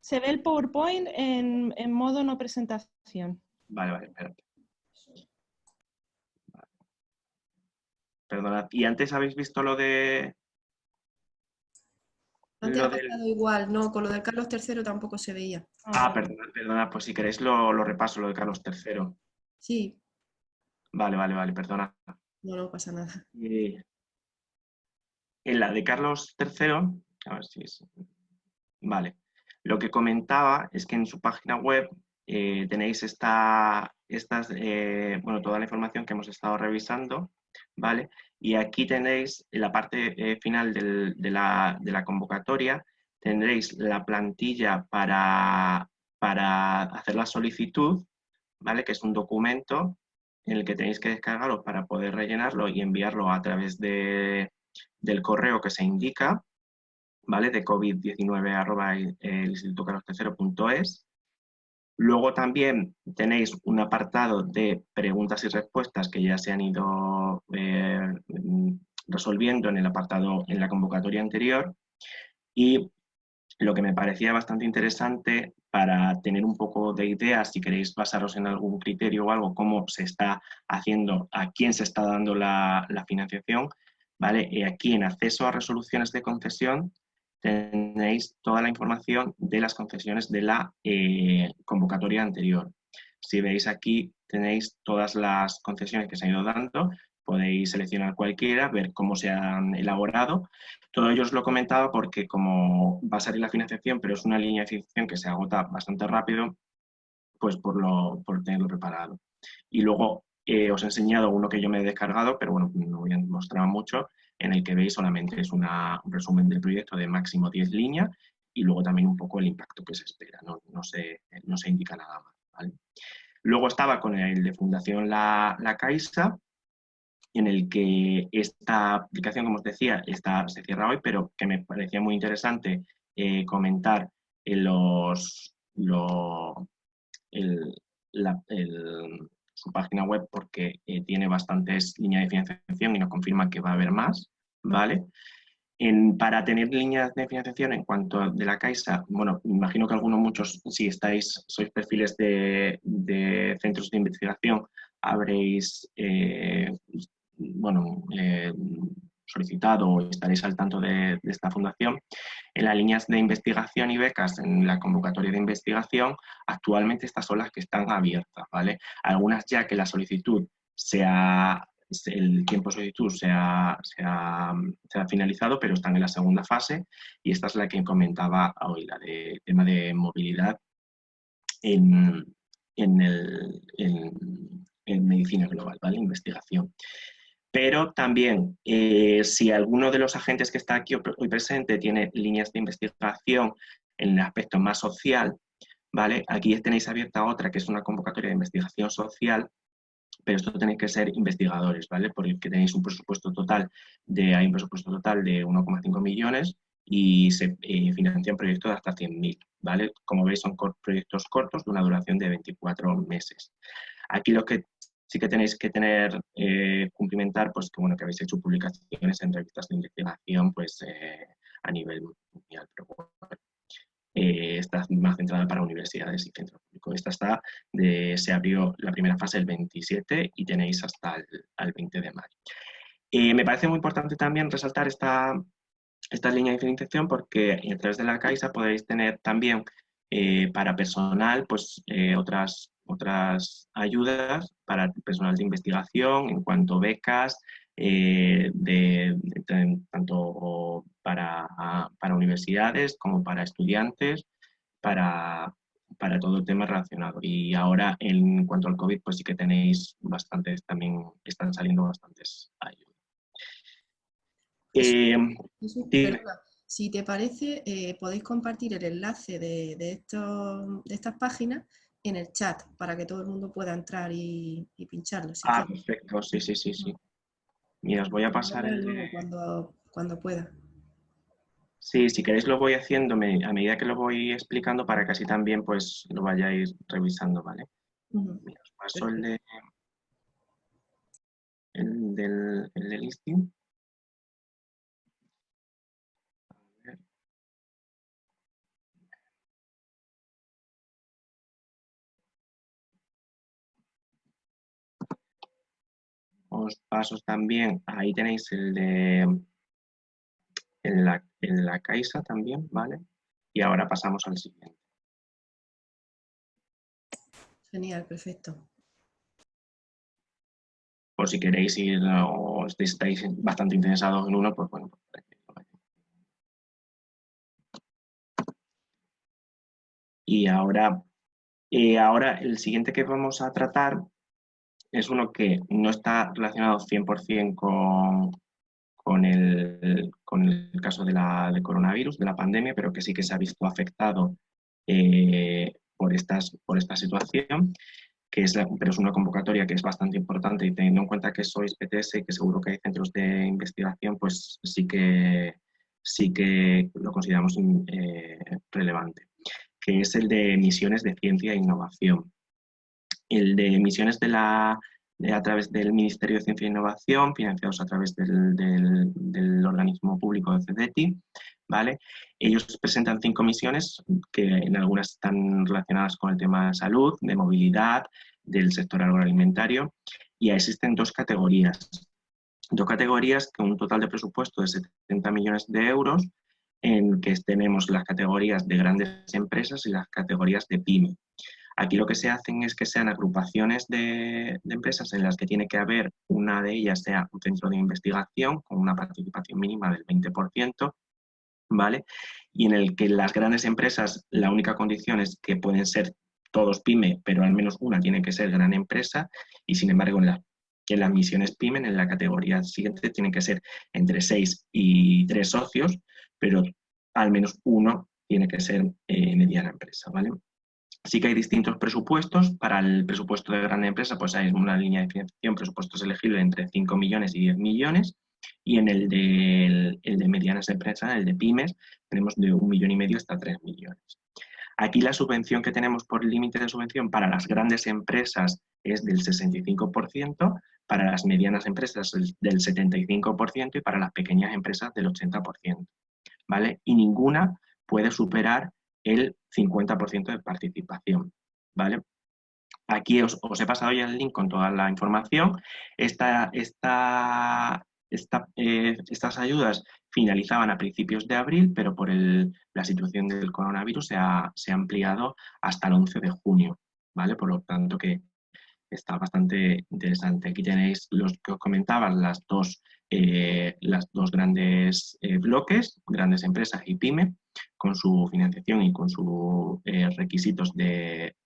Se ve el PowerPoint en, en modo no presentación. Vale, vale, espérate. Perdonad, ¿y antes habéis visto lo de antes ha pasado igual, no, con lo de Carlos III tampoco se veía. Ah, perdona, perdona, pues si queréis lo, repaso, lo de Carlos III. Sí. Vale, vale, vale, perdona. No, no pasa nada. en la de Carlos III, a ver si es... Vale. Lo que comentaba es que en su página web eh, tenéis esta, estas, eh, bueno, toda la información que hemos estado revisando, ¿vale? Y aquí tenéis en la parte eh, final de, la, convocatoria, tendréis la plantilla para, para hacer la solicitud, ¿vale? Que es un documento en el que tenéis que descargarlo para poder rellenarlo y enviarlo a través de, del correo que se indica, ¿vale? De covid19 arroba el instituto Luego también tenéis un apartado de preguntas y respuestas que ya se han ido eh, resolviendo en el apartado en la convocatoria anterior y lo que me parecía bastante interesante para tener un poco de idea, si queréis basaros en algún criterio o algo, cómo se está haciendo, a quién se está dando la, financiación, ¿vale? Y aquí en acceso a resoluciones de concesión tenéis toda la información de las concesiones de la eh, convocatoria anterior. Si veis aquí, tenéis todas las concesiones que se han ido dando, podéis seleccionar cualquiera, ver cómo se han elaborado. Todo ello os lo he comentado porque como va a salir la financiación, pero es una línea de financiación que se agota bastante rápido, pues por, lo, por tenerlo preparado. Y luego eh, os he enseñado uno que yo me he descargado, pero bueno, no voy a mostrar mucho, en el que veis solamente es un resumen del proyecto de máximo 10 líneas y luego también un poco el impacto que se espera, no, se, no se, indica nada más. Luego estaba con el de Fundación La, la Caixa, en el que esta aplicación, como os decía, está, se cierra hoy, pero que me parecía muy interesante eh, comentar en los, su página web porque eh, tiene bastantes líneas de financiación y nos confirma que va a haber más, ¿vale? para tener líneas de financiación en cuanto de la Caixa, bueno, imagino que algunos, muchos, si estáis, sois perfiles de, centros de investigación, habréis, eh, bueno, eh, solicitado o estaréis al tanto de, esta fundación. En las líneas de investigación y becas, en la convocatoria de investigación, actualmente estas son las que están abiertas, ¿vale? Algunas ya que la solicitud sea el tiempo de solicitud se ha, finalizado, pero están en la segunda fase y esta es la que comentaba hoy, la de tema de movilidad en, medicina global, ¿vale? Investigación. Pero también, eh, si alguno de los agentes que está aquí hoy presente tiene líneas de investigación en el aspecto más social, ¿vale? Aquí tenéis abierta otra, que es una convocatoria de investigación social, pero esto tenéis que ser investigadores, ¿vale? Porque tenéis un presupuesto total de, hay un presupuesto total de 1,5 millones y se eh, financian proyectos de hasta 100.000, ¿vale? Como veis son proyectos cortos de una duración de 24 meses. Aquí lo que sí que tenéis que tener, eh, cumplimentar, pues que bueno, que habéis hecho publicaciones en revistas de investigación, pues eh, a nivel mundial, pero eh, está más centrada para universidades y centros públicos. Esta está, se abrió la primera fase el 27 y tenéis hasta el, 20 de mayo. me parece muy importante también resaltar esta, esta línea de financiación porque a través de la Caixa podéis tener también para personal pues, otras otras ayudas para personal de investigación en cuanto a becas, eh, de, tanto para, para, universidades como para estudiantes, para, para todo el tema relacionado. Y ahora, en cuanto al COVID, pues sí que tenéis bastantes, también están saliendo bastantes ayudas. Eh, si te parece, eh, podéis compartir el enlace de, de, estos, de estas páginas en el chat para que todo el mundo pueda entrar y, pincharlo. ah, perfecto, sí, sí, sí, sí. Mira, os voy a pasar el... Cuando, cuando pueda. Sí, si queréis lo voy haciendo a medida que lo voy explicando para que así también pues lo vayáis revisando, ¿vale? Mira, os paso el de... El del, el del listing. Os paso también, ahí tenéis el de en la, en la Caixa también, ¿vale? Y ahora pasamos al siguiente. Genial, perfecto. Por si queréis ir o estáis bastante interesados en uno, pues bueno. Pues, y ahora, y ahora el siguiente que vamos a tratar es uno que no está relacionado 100% con, con, el, con el caso de la, de coronavirus, de la pandemia, pero que sí que se ha visto afectado eh, por, estas, por esta situación, que es pero es una convocatoria que es bastante importante y teniendo en cuenta que sois PTS y que seguro que hay centros de investigación, pues sí que, sí que lo consideramos eh, relevante, que es el de misiones de ciencia e innovación el de emisiones de la, a través del Ministerio de Ciencia e Innovación, financiados a través del, del, organismo público de CEDETI, ¿vale? Ellos presentan cinco misiones, que en algunas están relacionadas con el tema de salud, de movilidad, del sector agroalimentario, y existen dos categorías. Dos categorías con un total de presupuesto de 70 millones de euros, en que tenemos las categorías de grandes empresas y las categorías de PYME. Aquí lo que se hacen es que sean agrupaciones de, empresas en las que tiene que haber una de ellas sea un centro de investigación con una participación mínima del 20%, ¿vale? Y en el que las grandes empresas la única condición es que pueden ser todos pyme, pero al menos una tiene que ser gran empresa y sin embargo en, las misiones pyme, en la categoría siguiente, tienen que ser entre 6 y 3 socios, pero al menos uno tiene que ser eh, mediana empresa, ¿vale? Sí que hay distintos presupuestos. Para el presupuesto de gran empresa, pues hay una línea de financiación, presupuestos elegibles entre 5 millones y 10 millones. Y en el de, de medianas empresas, el de pymes, tenemos de un millón y medio hasta 3 millones. Aquí la subvención que tenemos por límite de subvención para las grandes empresas es del 65%, para las medianas empresas del 75% y para las pequeñas empresas del 80%. ¿vale? Y ninguna puede superar el 50% de participación. ¿vale? Aquí os, he pasado ya el link con toda la información. Eh, estas ayudas finalizaban a principios de abril, pero por la situación del coronavirus se ha, se ha, ampliado hasta el 11 de junio, ¿vale? Por lo tanto que está bastante interesante. Aquí tenéis los que os comentaba, las dos, eh, las dos grandes eh, bloques, grandes empresas y PYME, con su financiación y con sus requisitos de,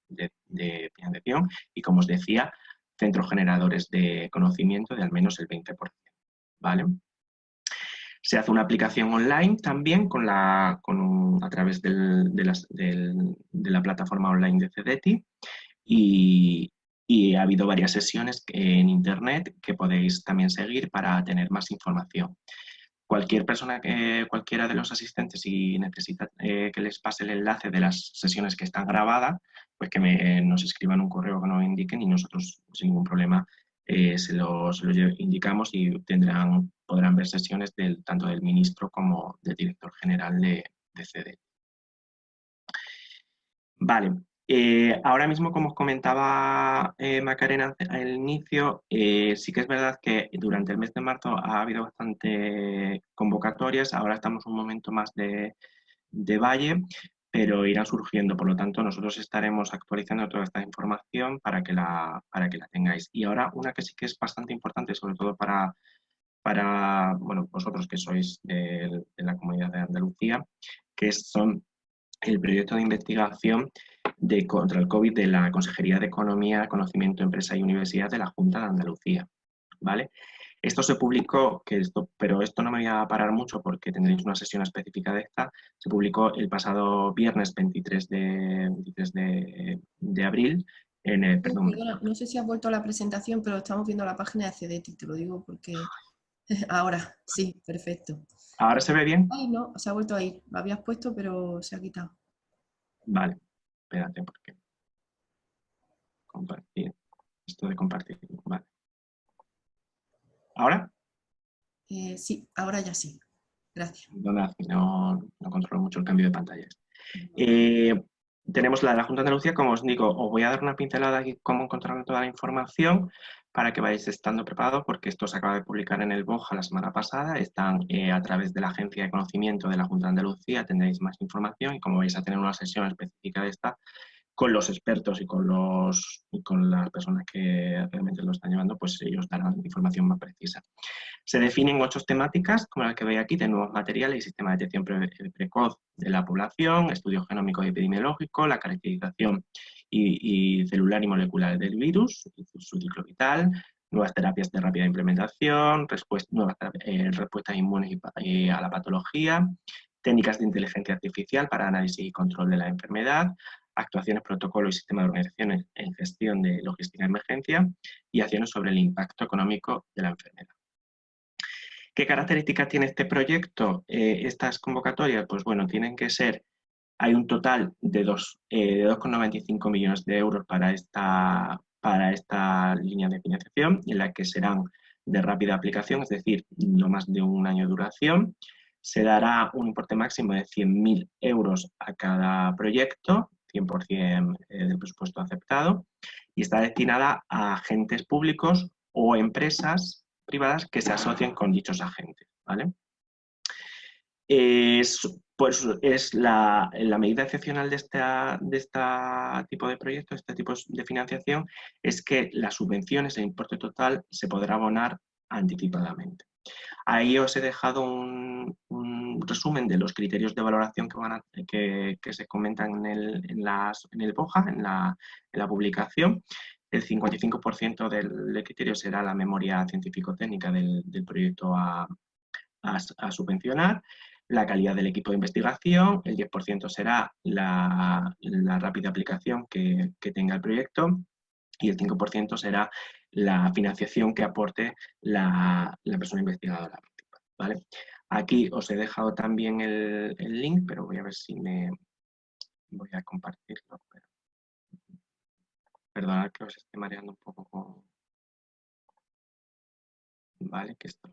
financiación y, como os decía, centros generadores de conocimiento de al menos el 20%. ¿vale? Se hace una aplicación online también con la, con a través de, de, la plataforma online de CEDETI y, y, ha habido varias sesiones en internet que podéis también seguir para tener más información. Cualquier persona, cualquiera de los asistentes, si necesita eh, que les pase el enlace de las sesiones que están grabadas, pues que me, nos escriban un correo que nos indiquen y nosotros sin ningún problema eh, se, los, indicamos y tendrán, podrán ver sesiones del, tanto del ministro como del director general de, de CD. Vale, eh, ahora mismo, como os comentaba eh, Macarena al inicio, sí que es verdad que durante el mes de marzo ha habido bastante convocatorias, ahora estamos un momento más de, de valle, pero irán surgiendo. Por lo tanto, nosotros estaremos actualizando toda esta información para que la, para que la tengáis. Y ahora una que sí que es bastante importante, sobre todo para, para bueno, vosotros que sois de, la comunidad de Andalucía, que son el proyecto de investigación de, contra el COVID de la Consejería de Economía, Conocimiento, Empresa y Universidad de la Junta de Andalucía. ¿vale? Esto se publicó, que esto, pero esto no me voy a parar mucho porque tendréis una sesión específica de esta, se publicó el pasado viernes 23 de, de, abril. En el, perdón. no sé si has vuelto a la presentación, pero estamos viendo la página de CEDETI, te lo digo porque ahora, sí, perfecto. ¿Ahora se ve bien? Ay, no, se ha vuelto a ir. Lo habías puesto, pero se ha quitado. Vale, espérate, porque compartir. Esto de compartir, vale. ¿Ahora? Eh, sí, ahora ya sí. Gracias. No, no, controlo mucho el cambio de pantallas. Eh, tenemos la de la Junta de Andalucía, como os digo, os voy a dar una pincelada aquí cómo encontrar toda la información para que vayáis estando preparados, porque esto se acaba de publicar en el BOJA la semana pasada, están eh, a través de la Agencia de Conocimiento de la Junta de Andalucía, tendréis más información y como vais a tener una sesión específica de esta, con los expertos y con, los, con las personas que realmente lo están llevando, pues ellos darán información más precisa. Se definen ocho temáticas, como las que veis aquí, de nuevos materiales y sistema de detección precoz de la población, estudio genómico y epidemiológico, la caracterización y, celular y molecular del virus, su ciclo vital, nuevas terapias de rápida implementación, nuevas eh, respuestas inmunes a la patología, técnicas de inteligencia artificial para análisis y control de la enfermedad, actuaciones, protocolo y sistema de organizaciones en gestión de logística de emergencia y acciones sobre el impacto económico de la enfermedad. ¿Qué características tiene este proyecto? Eh, estas convocatorias, pues bueno, tienen que ser, hay un total de 2,95 eh, millones de euros para esta, línea de financiación, en la que serán de rápida aplicación, es decir, no más de un año de duración. Se dará un importe máximo de 100.000 euros a cada proyecto 100% eh, del presupuesto aceptado y está destinada a agentes públicos o empresas privadas que se asocien con dichos agentes. ¿vale? Es, pues, es la, medida excepcional de este de esta tipo de proyectos, este tipo de financiación, es que las subvenciones, el importe total, se podrá abonar anticipadamente. Ahí os he dejado un, resumen de los criterios de valoración que, se comentan en el, en en BOJA, en la, publicación. El 55% del, criterio será la memoria científico-técnica del, proyecto a, subvencionar. La calidad del equipo de investigación, el 10% será la, rápida aplicación que, tenga el proyecto y el 5% será la financiación que aporte la, persona investigadora. ¿vale? Aquí os he dejado también el, link, pero voy a ver si me... Voy a compartirlo. Perdonad que os esté mareando un poco. Vale, que esto...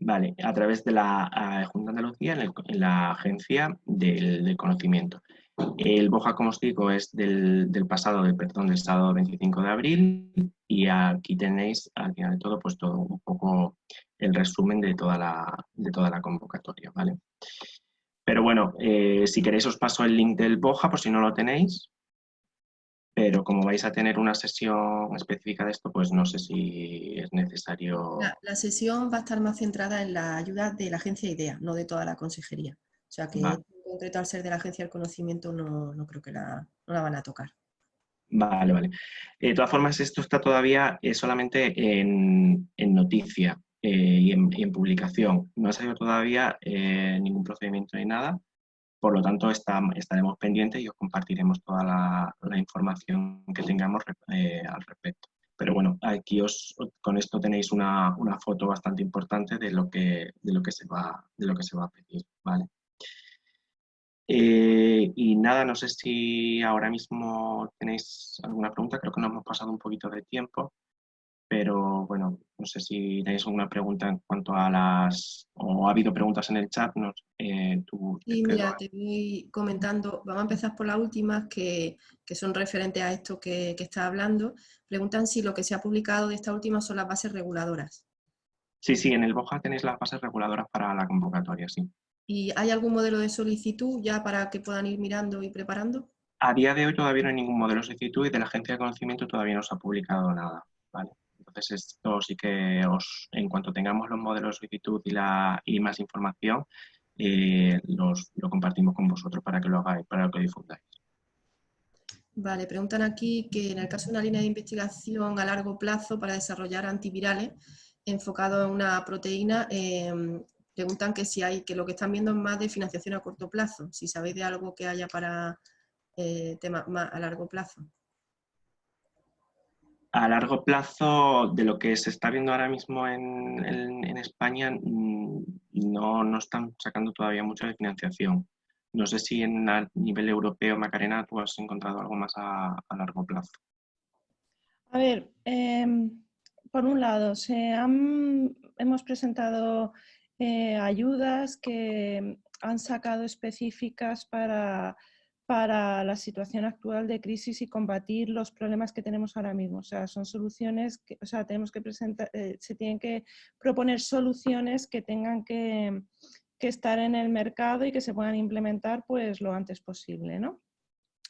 Vale, a través de la Junta de Andalucía en, la Agencia del, Conocimiento. El BOJA, como os digo, es del, pasado, del, perdón, del sábado 25 de abril y aquí tenéis, al final de todo, pues todo un poco el resumen de toda la, de toda la convocatoria, ¿vale? Pero bueno, eh, si queréis os paso el link del BOJA por si no lo tenéis, pero como vais a tener una sesión específica de esto, pues no sé si es necesario... La, sesión va a estar más centrada en la ayuda de la agencia IDEA, no de toda la consejería. O sea que en concreto al ser de la agencia del conocimiento no, creo que la, no la van a tocar. Vale, vale. De todas formas, esto está todavía eh, solamente en, noticia eh, y, en, publicación. No ha salido todavía eh, ningún procedimiento ni nada. Por lo tanto, estaremos pendientes y os compartiremos toda la, información que tengamos eh, al respecto. Pero bueno, aquí os, con esto tenéis una, foto bastante importante de lo que, se, va, a pedir. Eh, y nada, no sé si ahora mismo tenéis alguna pregunta, creo que nos hemos pasado un poquito de tiempo pero bueno, no sé si tenéis alguna pregunta en cuanto a las, o ha habido preguntas en el chat, no, eh, tú, Sí, mira, te voy comentando, vamos a empezar por las últimas que, que son referentes a esto que, que estás hablando. Preguntan si lo que se ha publicado de esta última son las bases reguladoras. Sí, sí, en el BOJA tenéis las bases reguladoras para la convocatoria, sí. ¿Y hay algún modelo de solicitud ya para que puedan ir mirando y preparando? A día de hoy todavía no hay ningún modelo de solicitud y de la Agencia de Conocimiento todavía no se ha publicado nada, ¿vale? Entonces, esto sí que os, en cuanto tengamos los modelos de solicitud y, la, y más información, eh, los, lo compartimos con vosotros para que lo hagáis, para que lo difundáis. Vale, preguntan aquí que en el caso de una línea de investigación a largo plazo para desarrollar antivirales enfocado en una proteína, em, preguntan que si hay, que lo que están viendo es más de financiación a corto plazo, si sabéis de algo que haya para eh, temas más a largo plazo a largo plazo, de lo que se está viendo ahora mismo en, España, mm, no, no, están sacando todavía mucha de financiación. No sé si en a nivel europeo, Macarena, tú has encontrado algo más a, largo plazo. A ver, em, por un lado, se han, hemos presentado eh, ayudas que han sacado específicas para para la situación actual de crisis y combatir los problemas que tenemos ahora mismo. O sea, son soluciones que, o sea, tenemos que presentar, eh, se tienen que proponer soluciones que tengan que, estar en el mercado y que se puedan implementar pues lo antes posible, ¿no?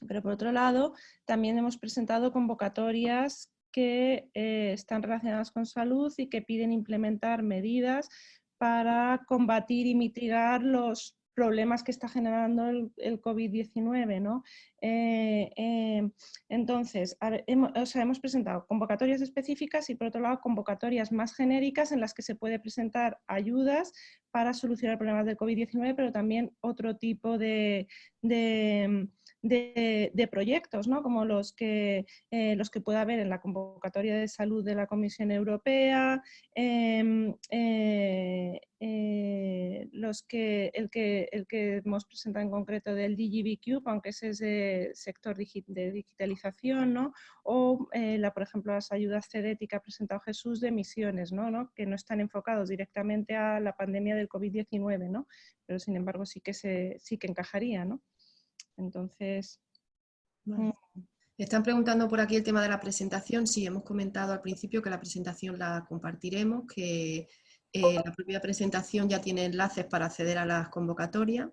Pero por otro lado, también hemos presentado convocatorias que eh, están relacionadas con salud y que piden implementar medidas para combatir y mitigar los problemas que está generando el, COVID-19. ¿no? Eh, eh, entonces, hemos, hemos presentado convocatorias específicas y por otro lado convocatorias más genéricas en las que se puede presentar ayudas para solucionar problemas del COVID-19, pero también otro tipo de, proyectos, ¿no? como los que, eh, los que pueda haber en la convocatoria de salud de la Comisión Europea, em, eh, eh, los que, el, que, el que hemos presentado en concreto del DGBQ, aunque ese es de sector de digitalización, ¿no? o la, por ejemplo las ayudas CEDET que ha presentado Jesús de misiones, ¿no? ¿no? que no están enfocados directamente a la pandemia del COVID-19, ¿no? pero sin embargo sí que, se, sí que encajaría. ¿no? Entonces... Mm. Están preguntando por aquí el tema de la presentación. Sí, hemos comentado al principio que la presentación la compartiremos, que eh, la propia presentación ya tiene enlaces para acceder a las convocatorias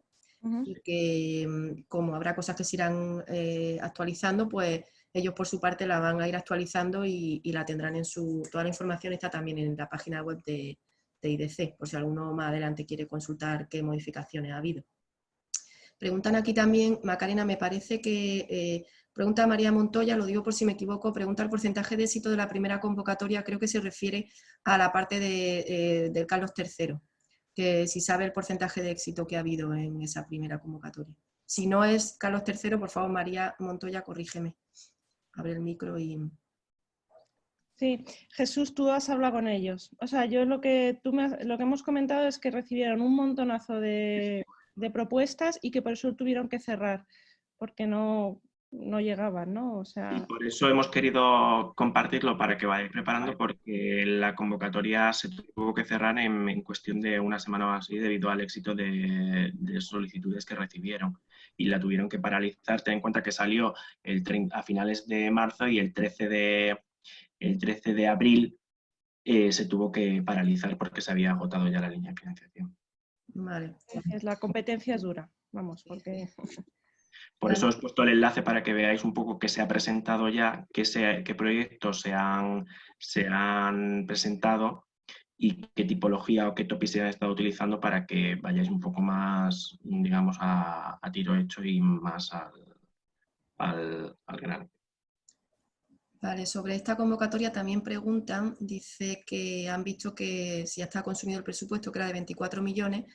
y que mm, como habrá cosas que se irán eh, actualizando, pues ellos por su parte la van a ir actualizando y, la tendrán en su... Toda la información está también en la página web de, de IDC, por si alguno más adelante quiere consultar qué modificaciones ha habido. Preguntan aquí también, Macarena, me parece que eh, Pregunta María Montoya, lo digo por si me equivoco, pregunta el porcentaje de éxito de la primera convocatoria, creo que se refiere a la parte de, eh, del Carlos III, que si sabe el porcentaje de éxito que ha habido en esa primera convocatoria. Si no es Carlos III, por favor, María Montoya, corrígeme. Abre el micro y... Sí, Jesús, tú has hablado con ellos. O sea, yo lo que, tú me lo que hemos comentado es que recibieron un montonazo de, de propuestas y que por eso tuvieron que cerrar, porque no, no llegaban, ¿no? O sea... Y por eso hemos querido compartirlo para que vayáis preparando, porque la convocatoria se tuvo que cerrar en, cuestión de una semana o así debido al éxito de, solicitudes que recibieron y la tuvieron que paralizar. Ten en cuenta que salió el a finales de marzo y el 13 de, el 13 de abril eh, se tuvo que paralizar porque se había agotado ya la línea de financiación. Vale. La competencia es dura, vamos, porque... Por eso os he puesto el enlace para que veáis un poco qué se ha presentado ya, qué, qué proyectos se han, se han presentado y qué tipología o qué topic se han estado utilizando para que vayáis un poco más, digamos, a, tiro hecho y más al, al, al grano. Vale, sobre esta convocatoria también preguntan, dice que han visto que si ya está consumido el presupuesto, que era de 24 millones,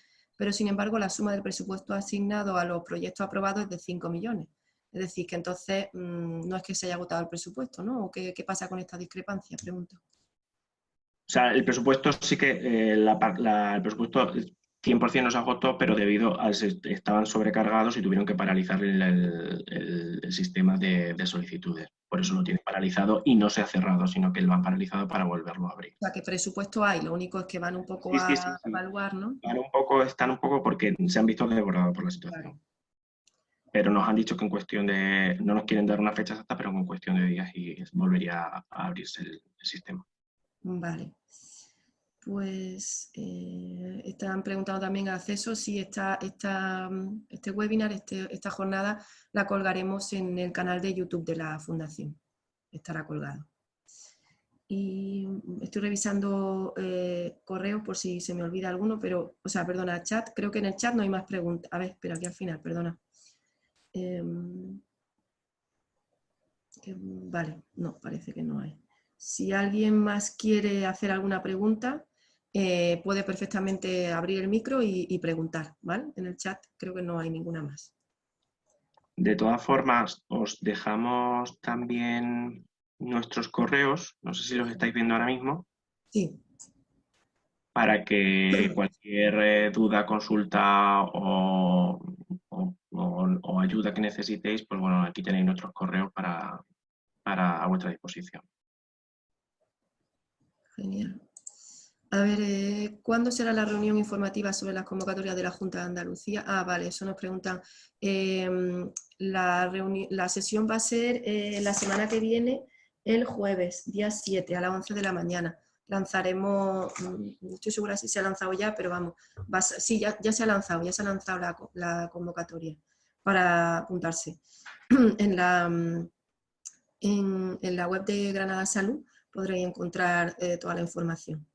pero sin embargo la suma del presupuesto asignado a los proyectos aprobados es de 5 millones. Es decir, que entonces mm, no es que se haya agotado el presupuesto, ¿no? ¿O qué, pasa con esta discrepancia? Pregunto. O sea, el presupuesto sí que, eh, el presupuesto 100% no se agotó, pero debido a que estaban sobrecargados y tuvieron que paralizar el, sistema de, solicitudes. Por eso lo tienen paralizado y no se ha cerrado, sino que lo han paralizado para volverlo a abrir. O sea, que presupuesto hay, lo único es que van un poco a evaluar, ¿no? Van un poco, están un poco porque se han visto desbordados por la situación. Pero nos han dicho que en cuestión de, no nos quieren dar una fecha exacta, pero en cuestión de días y volvería a abrirse el sistema. Vale. Pues eh, están preguntando también acceso si esta, este webinar, este, esta jornada, la colgaremos en el canal de YouTube de la Fundación. Estará colgado. Y estoy revisando eh, correos por si se me olvida alguno, pero, o sea, perdona, chat, creo que en el chat no hay más preguntas. A ver, espera, aquí al final, perdona. Em, vale, no, parece que no hay. Si alguien más quiere hacer alguna pregunta, eh, puede perfectamente abrir el micro y, preguntar, ¿vale? En el chat creo que no hay ninguna más. De todas formas, os dejamos también nuestros correos, no sé si los estáis viendo ahora mismo. Sí. Para que cualquier eh, duda, consulta o, ayuda que necesitéis, pues bueno, aquí tenéis nuestros correos para, para a vuestra disposición. Genial. A ver, eh, ¿cuándo será la reunión informativa sobre las convocatorias de la Junta de Andalucía? Ah, vale, eso nos preguntan. Em, la, la, sesión va a ser eh, la semana que viene, el jueves, día 7, a las 11 de la mañana. Lanzaremos, mm, no estoy segura si se ha lanzado ya, pero vamos, sí, ya, se ha lanzado, ya se ha lanzado la, convocatoria para apuntarse. en, la, mm, en, la web de Granada Salud podréis encontrar eh, toda la información.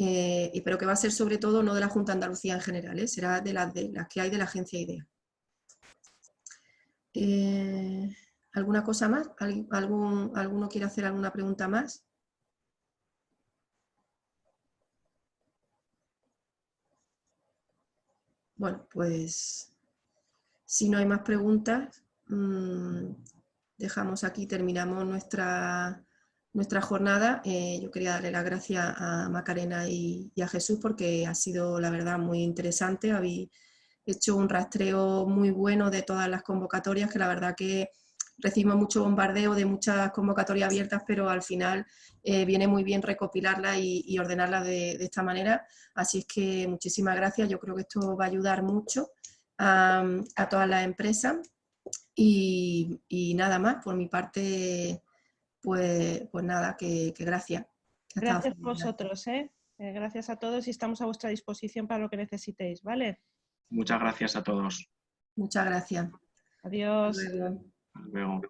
Eh, pero que va a ser sobre todo no de la Junta de Andalucía en general, ¿eh? será de las, de las que hay de la agencia IDEA. Eh, ¿Alguna cosa más? ¿Algún, ¿Alguno quiere hacer alguna pregunta más? Bueno, pues si no hay más preguntas, mm, dejamos aquí, terminamos nuestra nuestra jornada. Eh, yo quería darle las gracias a Macarena y, a Jesús porque ha sido, la verdad, muy interesante. Habéis hecho un rastreo muy bueno de todas las convocatorias, que la verdad que recibimos mucho bombardeo de muchas convocatorias abiertas, pero al final eh, viene muy bien recopilarlas y, ordenarlas de, esta manera. Así es que muchísimas gracias. Yo creo que esto va a ayudar mucho a, todas las empresas. Y, y nada más, por mi parte pues, pues nada, que, gracias. Gracias a vosotros, ¿eh? ¿eh? Gracias a todos y estamos a vuestra disposición para lo que necesitéis, ¿vale? Muchas gracias a todos. Muchas gracias. Adiós. luego.